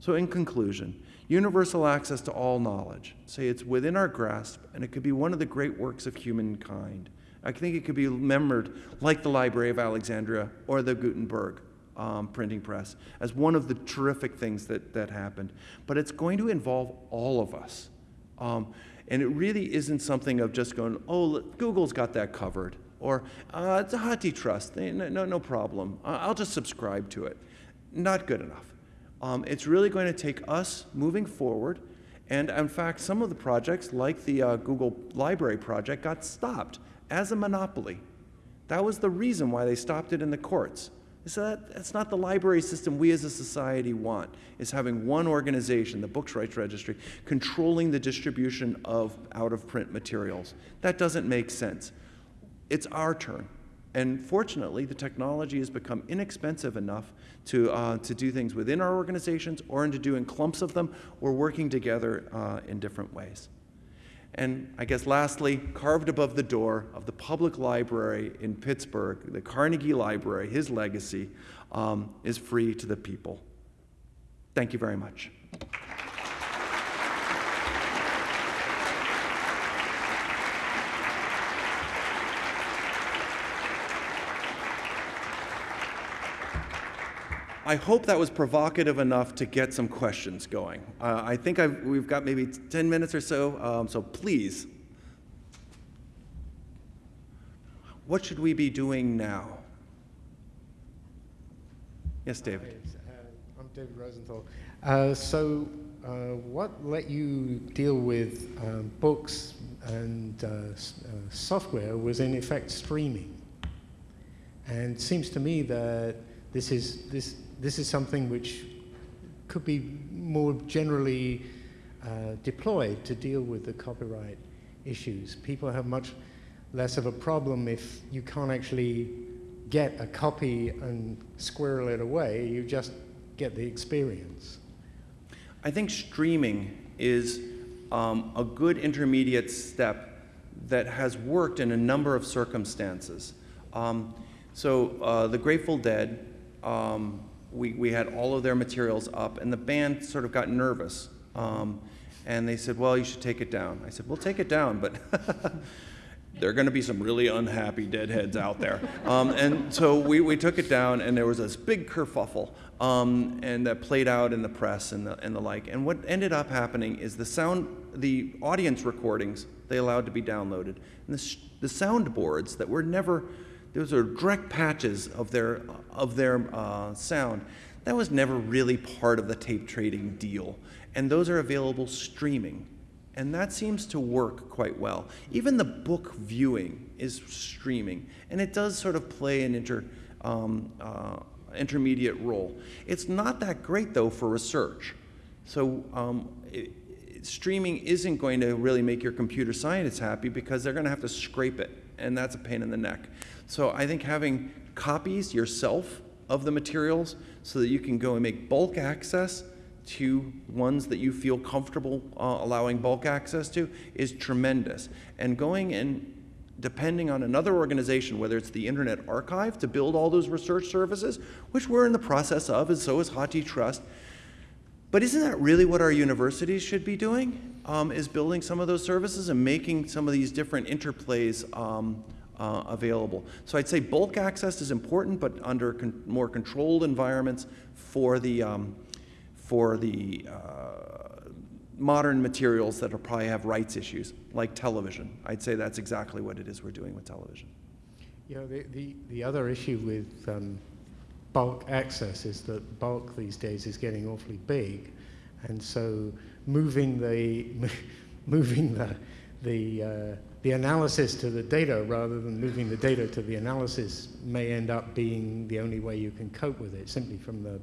So, in conclusion, universal access to all knowledge, say it's within our grasp, and it could be one of the great works of humankind. I think it could be remembered like the Library of Alexandria or the Gutenberg um, printing press as one of the terrific things that, that happened. But it's going to involve all of us. Um, and it really isn't something of just going, oh, Google's got that covered, or uh, it's a HathiTrust, no, no, no problem. I'll just subscribe to it. Not good enough. Um, it's really going to take us moving forward. And in fact, some of the projects, like the uh, Google Library project, got stopped as a monopoly. That was the reason why they stopped it in the courts. So that, that's not the library system we as a society want, is having one organization, the Books Rights Registry, controlling the distribution of out-of-print materials. That doesn't make sense. It's our turn. And fortunately, the technology has become inexpensive enough to, uh, to do things within our organizations or into doing clumps of them or working together uh, in different ways. And I guess lastly, carved above the door of the public library in Pittsburgh, the Carnegie Library, his legacy um, is free to the people. Thank you very much. I hope that was provocative enough to get some questions going. Uh, I think I've, we've got maybe 10 minutes or so, um, so please. What should we be doing now? Yes, David. Hi, uh, I'm David Rosenthal. Uh, so, uh, what let you deal with um, books and uh, uh, software was in effect streaming. And it seems to me that this is, this, this is something which could be more generally uh, deployed to deal with the copyright issues. People have much less of a problem if you can't actually get a copy and squirrel it away, you just get the experience. I think streaming is um, a good intermediate step that has worked in a number of circumstances. Um, so uh, the Grateful Dead um, we, we had all of their materials up, and the band sort of got nervous. Um, and they said, Well, you should take it down. I said, We'll take it down, but *laughs* there are going to be some really unhappy deadheads out there. Um, and so we, we took it down, and there was this big kerfuffle, um, and that played out in the press and the, and the like. And what ended up happening is the sound, the audience recordings, they allowed to be downloaded. And the, the soundboards that were never those are direct patches of their, of their uh, sound. That was never really part of the tape trading deal. And those are available streaming. And that seems to work quite well. Even the book viewing is streaming. And it does sort of play an inter, um, uh, intermediate role. It's not that great, though, for research. So um, it, streaming isn't going to really make your computer scientists happy because they're going to have to scrape it. And that's a pain in the neck. So I think having copies yourself of the materials so that you can go and make bulk access to ones that you feel comfortable uh, allowing bulk access to is tremendous. And going and depending on another organization, whether it's the Internet Archive to build all those research services, which we're in the process of, and so is HathiTrust. But isn't that really what our universities should be doing? Um, is building some of those services and making some of these different interplays um, uh, available. So I'd say bulk access is important, but under con more controlled environments for the, um, for the uh, modern materials that probably have rights issues, like television. I'd say that's exactly what it is we're doing with television. You know, the, the, the other issue with um, bulk access is that bulk these days is getting awfully big, and so moving the, *laughs* moving the, the uh, the analysis to the data rather than moving the data to the analysis may end up being the only way you can cope with it, simply from the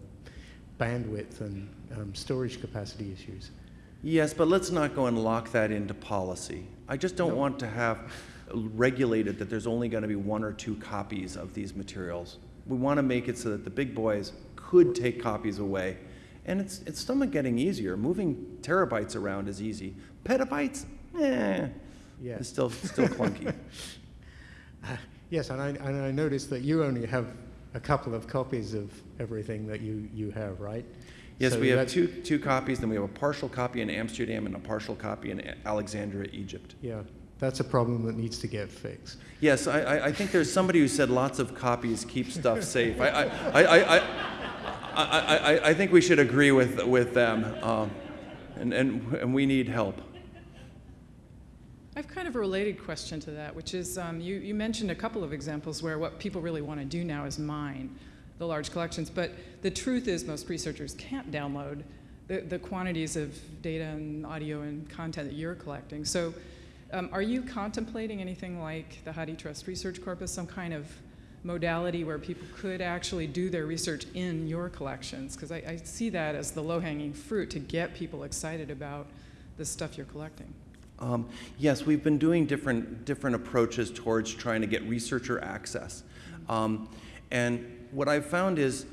bandwidth and um, storage capacity issues. Yes, but let's not go and lock that into policy. I just don't No. want to have regulated that there's only going to be one or two copies of these materials. We want to make it so that the big boys could take copies away. And it's, it's somewhat getting easier. Moving terabytes around is easy. Petabytes, eh, Yeah. it's still, still clunky. *laughs* Yes, and I, and I noticed that you only have a couple of copies of everything that you, you have, right? Yes, So we have two, two copies, then we have a partial copy in Amsterdam and a partial copy in Alexandria, Egypt. Yeah, that's a problem that needs to get fixed. Yes, I, I, I think there's somebody who said lots of copies keep stuff safe. I, I, I, I, I, I, I, think we should agree with, with them, um, and, and, and we need help. I have kind of a related question to that, which is um, you, you mentioned a couple of examples where what people really want to do now is mine the large collections, but the truth is most researchers can't download the, the quantities of data and audio and content that you're collecting. So um, are you contemplating anything like the HathiTrust Research Corpus, some kind of modality where people could actually do their research in your collections? Because I, I see that as the low-hanging fruit to get people excited about the stuff you're collecting. Um, yes, we've been doing different, different approaches towards trying to get researcher access. Um, and what I've found is,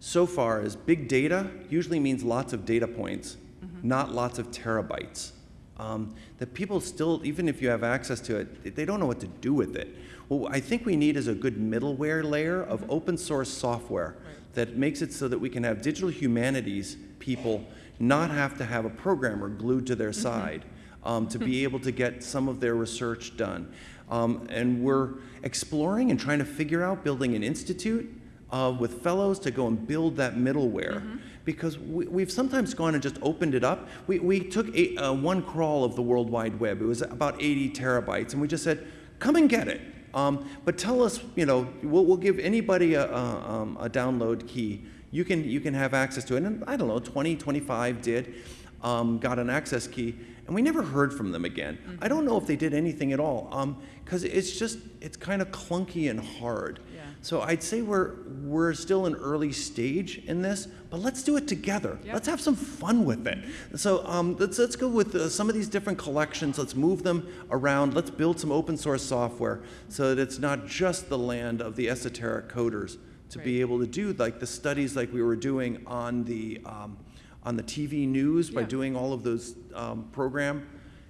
so far, is big data usually means lots of data points, not lots of terabytes. Um, that people still, even if you have access to it, they don't know what to do with it. What I think we need is a good middleware layer of open source software that makes it so that we can have digital humanities people not have to have a programmer glued to their side um, to be able to get some of their research done. Um, and we're exploring and trying to figure out building an institute uh, with fellows to go and build that middleware. Because we, we've sometimes gone and just opened it up. We, we took a, uh, one crawl of the World Wide Web. It was about 80 terabytes, and we just said, come and get it. Um, but tell us, you know, we'll, we'll give anybody a, a, um, a download key. You can, you can have access to it. And I don't know, 20, 25 did, um, got an access key, and we never heard from them again. I don't know if they did anything at all, because it's just, it's kind of clunky and hard. Yeah. So I'd say we're, we're still an early stage in this, but let's do it together. Yep. Let's have some fun with it. So um, let's, let's go with uh, some of these different collections. Let's move them around. Let's build some open source software so that it's not just the land of the esoteric coders to be able to do like the studies like we were doing on the, um, on the TV news by doing all of those um, program,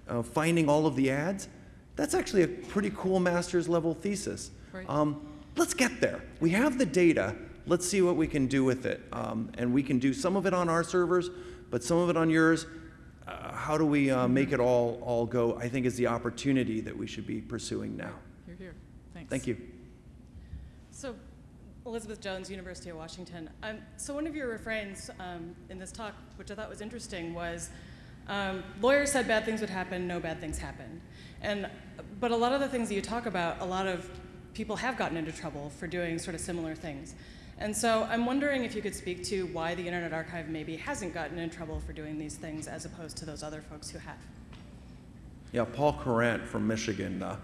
uh, finding all of the ads. That's actually a pretty cool master's level thesis. Right. Um, let's get there. We have the data. Let's see what we can do with it. Um, and we can do some of it on our servers, but some of it on yours. Uh, how do we uh, make it all, all go? I think is the opportunity that we should be pursuing now. You're here. Thanks. Thank you. So, Elizabeth Jones, University of Washington. Um, so, one of your refrains um, in this talk, which I thought was interesting, was um, lawyers said bad things would happen, no bad things happened. And, but a lot of the things that you talk about, a lot of people have gotten into trouble for doing sort of similar things. And so, I'm wondering if you could speak to why the Internet Archive maybe hasn't gotten in trouble for doing these things as opposed to those other folks who have. Yeah, Paul Courant from Michigan. Uh,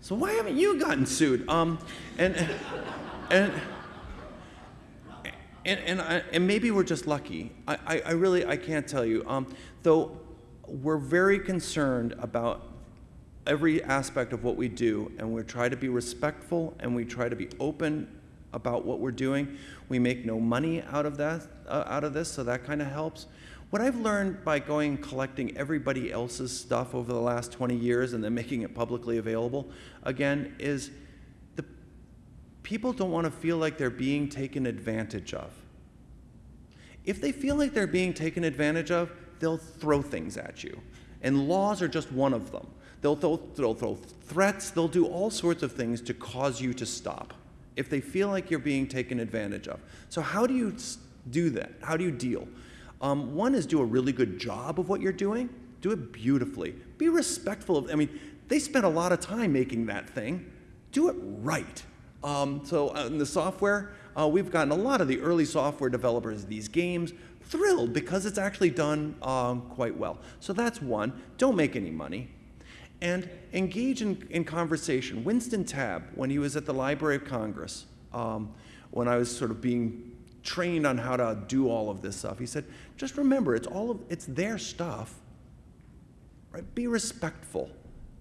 so why haven't you gotten sued? Um, and and and and, I, and maybe we're just lucky. I, I, I really I can't tell you. Um, though we're very concerned about every aspect of what we do, and we try to be respectful and we try to be open about what we're doing. We make no money out of that, uh, out of this, so that kind of helps. What I've learned by going collecting everybody else's stuff over the last 20 years and then making it publicly available again is the people don't want to feel like they're being taken advantage of. If they feel like they're being taken advantage of, they'll throw things at you. And laws are just one of them. They'll throw, they'll throw threats, they'll do all sorts of things to cause you to stop if they feel like you're being taken advantage of. So, how do you do that? How do you deal? Um, one is do a really good job of what you're doing, do it beautifully. Be respectful of, I mean, they spent a lot of time making that thing. Do it right. Um, so, uh, in the software, uh, we've gotten a lot of the early software developers of these games thrilled because it's actually done um, quite well. So, that's one. Don't make any money and engage in, in conversation. Winston Tabb, when he was at the Library of Congress, um, when I was sort of being trained on how to do all of this stuff. He said, just remember, it's all of, it's their stuff, right? Be respectful.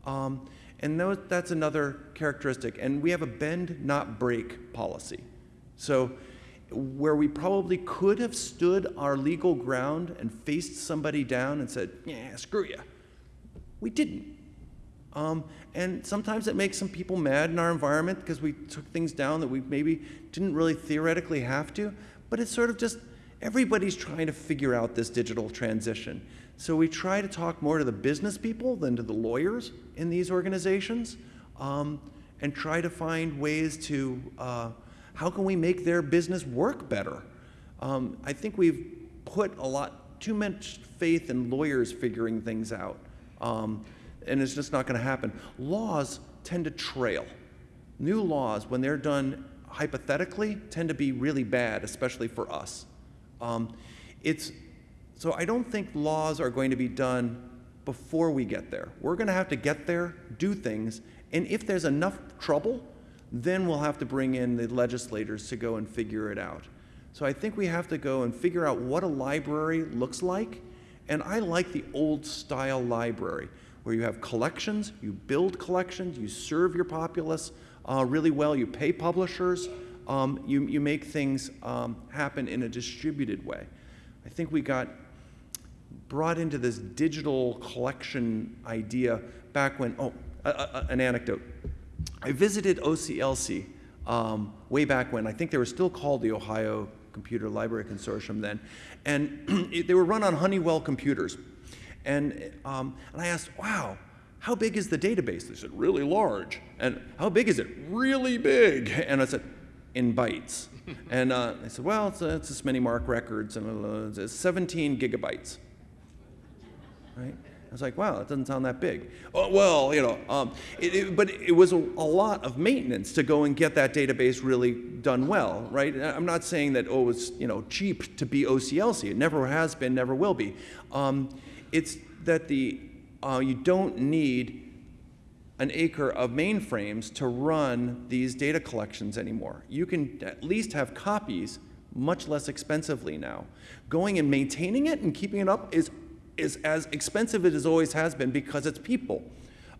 Um, and those, that's another characteristic. And we have a bend, not break policy. So where we probably could have stood our legal ground and faced somebody down and said, yeah, screw you, we didn't. Um, and sometimes it makes some people mad in our environment because we took things down that we maybe didn't really theoretically have to. But it's sort of just everybody's trying to figure out this digital transition. So we try to talk more to the business people than to the lawyers in these organizations um, and try to find ways to uh, how can we make their business work better? Um, I think we've put a lot, too much faith in lawyers figuring things out. Um, and it's just not going to happen. Laws tend to trail. New laws, when they're done hypothetically, tend to be really bad, especially for us. Um, it's, so I don't think laws are going to be done before we get there. We're going to have to get there, do things, and if there's enough trouble, then we'll have to bring in the legislators to go and figure it out. So I think we have to go and figure out what a library looks like. And I like the old style library where you have collections, you build collections, you serve your populace uh, really well, you pay publishers, um, you, you make things um, happen in a distributed way. I think we got brought into this digital collection idea back when, oh, a, a, an anecdote. I visited OCLC um, way back when. I think they were still called the Ohio Computer Library Consortium then. And *clears throat* they were run on Honeywell computers. And, um, and I asked, wow, how big is the database? They said, really large. And how big is it? Really big. *laughs* And I said, in bytes. *laughs* and uh, they said, well, it's, uh, it's this many MARC records, and uh, it's 17 gigabytes. Right? I was like, wow, that doesn't sound that big. Oh, well, you know, um, it, it, but it was a, a, lot of maintenance to go and get that database really done well, right? I'm not saying that, oh, it's, you know, cheap to be OCLC. It never has been, never will be. Um, it's that the, uh, you don't need an acre of mainframes to run these data collections anymore. You can at least have copies much less expensively now. Going and maintaining it and keeping it up is, is as expensive as it always has been because it's people.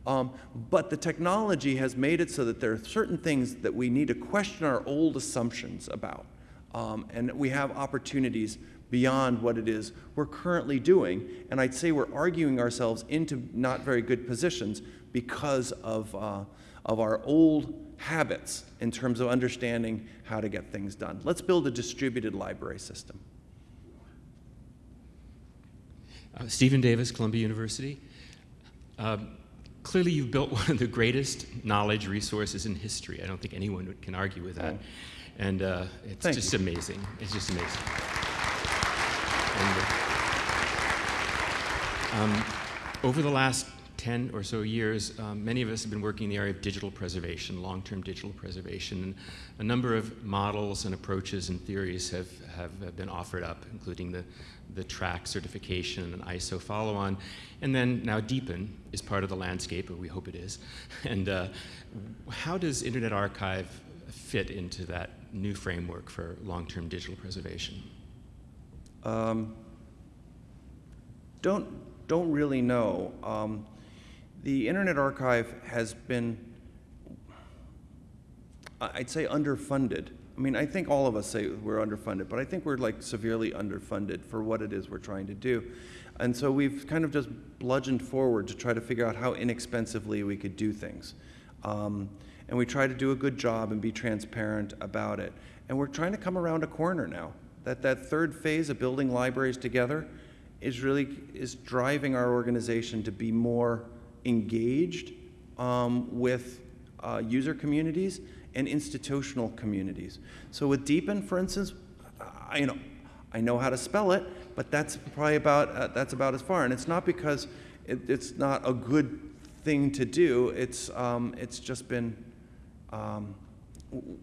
Um, but the technology has made it so that there are certain things that we need to question our old assumptions about. Um, and we have opportunities beyond what it is we're currently doing. And I'd say we're arguing ourselves into not very good positions because of, uh, of our old habits in terms of understanding how to get things done. Let's build a distributed library system. Uh, Stephen Davis, Columbia University. Um, clearly, you've built *laughs* one of the greatest knowledge resources in history. I don't think anyone can argue with that. Oh. And uh, it's Thank just you. amazing. It's just amazing. Um, over the last 10 or so years, um, many of us have been working in the area of digital preservation, long-term digital preservation. And a number of models and approaches and theories have, have been offered up, including the, the TRAC certification and ISO follow-on. And then now DPN is part of the landscape, or we hope it is. *laughs* And uh, how does Internet Archive fit into that new framework for long-term digital preservation? Um, don't, don't really know. Um, the Internet Archive has been, I'd say, underfunded. I mean, I think all of us say we're underfunded, but I think we're like severely underfunded for what it is we're trying to do. And so we've kind of just bludgeoned forward to try to figure out how inexpensively we could do things. Um, and we try to do a good job and be transparent about it. And we're trying to come around a corner now. That that third phase of building libraries together is really is driving our organization to be more engaged um, with uh, user communities and institutional communities. So with DPN, for instance, I, you know, I know how to spell it, but that's probably about uh, that's about as far. And it's not because it, it's not a good thing to do. It's um, it's just been um,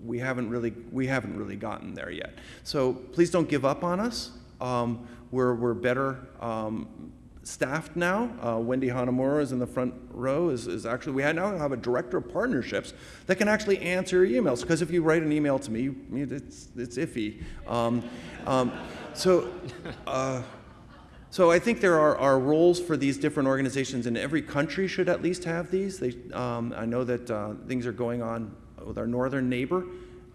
we haven't really we haven't really gotten there yet. So please don't give up on us. Um, we're we're better um, staffed now. Uh, Wendy Hanamura is in the front row. Is, is actually we now have a director of partnerships that can actually answer your emails. Because if you write an email to me, it's it's iffy. Um, um, so. Uh, so I think there are, are roles for these different organizations, and every country should at least have these. They, um, I know that uh, things are going on with our northern neighbor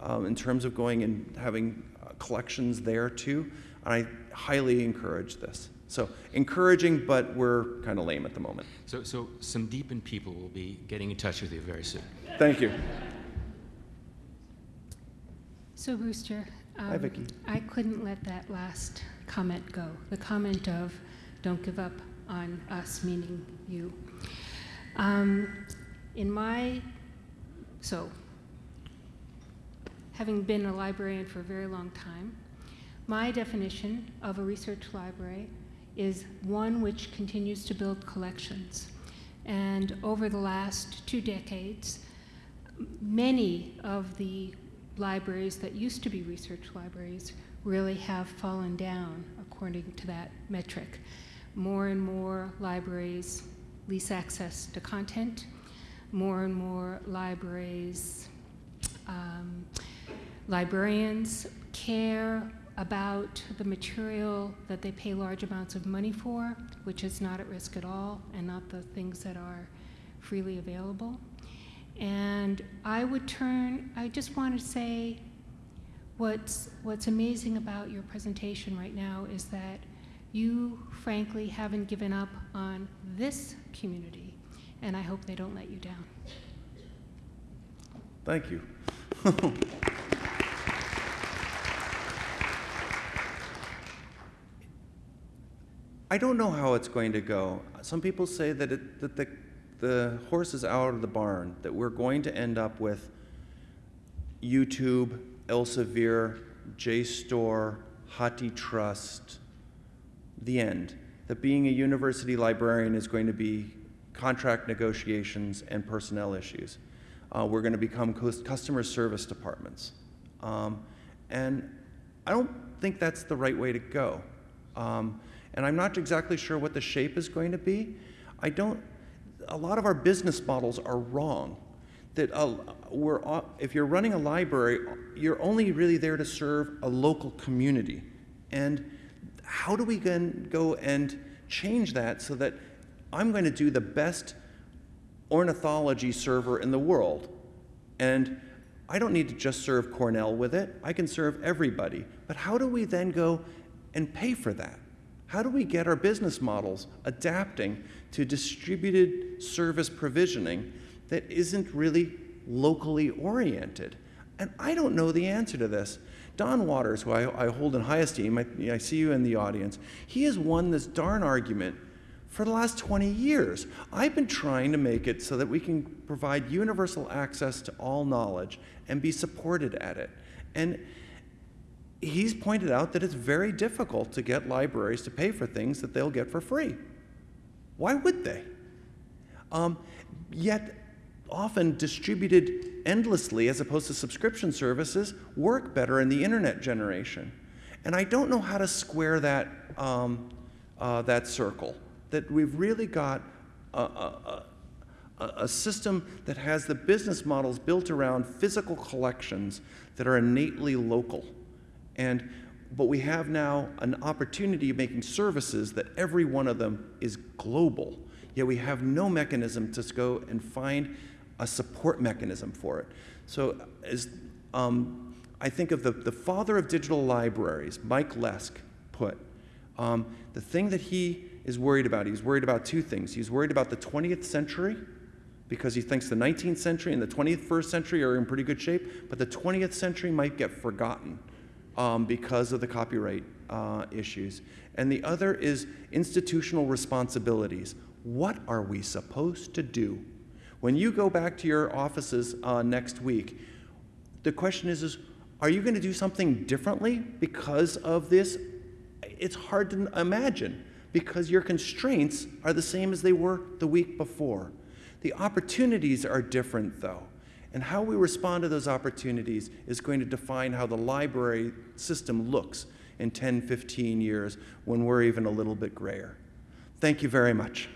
um, in terms of going and having uh, collections there too. And I highly encourage this. So encouraging, but we're kind of lame at the moment. So, so some deepened people will be getting in touch with you very soon. Thank you. So Brewster, Hi, um, Vicki. I couldn't let that last comment go. The comment of "Don't give up on us," meaning you. Um, in my so, having been a librarian for a very long time, my definition of a research library is one which continues to build collections. And over the last two decades, many of the libraries that used to be research libraries really have fallen down according to that metric. More and more libraries lease access to content. More and more libraries, um, librarians care about the material that they pay large amounts of money for, which is not at risk at all, and not the things that are freely available. And I would turn, I just want to say what's, what's amazing about your presentation right now is that you, frankly, haven't given up on this community, and I hope they don't let you down. Thank you. *laughs* I don't know how it's going to go. Some people say that, it, that the, the horse is out of the barn, that we're going to end up with YouTube, Elsevier, JSTOR, HathiTrust, the end. That being a university librarian is going to be contract negotiations and personnel issues. Uh, we're going to become customer service departments. Um, and I don't think that's the right way to go. Um, and I'm not exactly sure what the shape is going to be. I don't, a lot of our business models are wrong. That uh, we're, uh, if you're running a library, you're only really there to serve a local community. And how do we then go and change that so that I'm going to do the best ornithology server in the world? And I don't need to just serve Cornell with it, I can serve everybody. But how do we then go and pay for that? How do we get our business models adapting to distributed service provisioning that isn't really locally oriented? And I don't know the answer to this. Don Waters, who I, I hold in high esteem, I, I see you in the audience, he has won this darn argument for the last 20 years. I've been trying to make it so that we can provide universal access to all knowledge and be supported at it. And he's pointed out that it's very difficult to get libraries to pay for things that they'll get for free. Why would they? Um, yet, often distributed endlessly as opposed to subscription services work better in the internet generation. And I don't know how to square that, um, uh, that circle. That we've really got a, a, a, a system that has the business models built around physical collections that are innately local. And, but we have now an opportunity of making services that every one of them is global. Yet we have no mechanism to go and find a support mechanism for it. So as um, I think of the, the father of digital libraries, Mike Lesk, put, um, the thing that he is worried about, he's worried about two things. He's worried about the 20th century because he thinks the 19th century and the 21st century are in pretty good shape, but the 20th century might get forgotten um, because of the copyright uh, issues. And the other is institutional responsibilities. What are we supposed to do? When you go back to your offices uh, next week, the question is, is are you going to do something differently because of this? It's hard to imagine because your constraints are the same as they were the week before. The opportunities are different, though. And how we respond to those opportunities is going to define how the library system looks in 10, 15 years when we're even a little bit grayer. Thank you very much.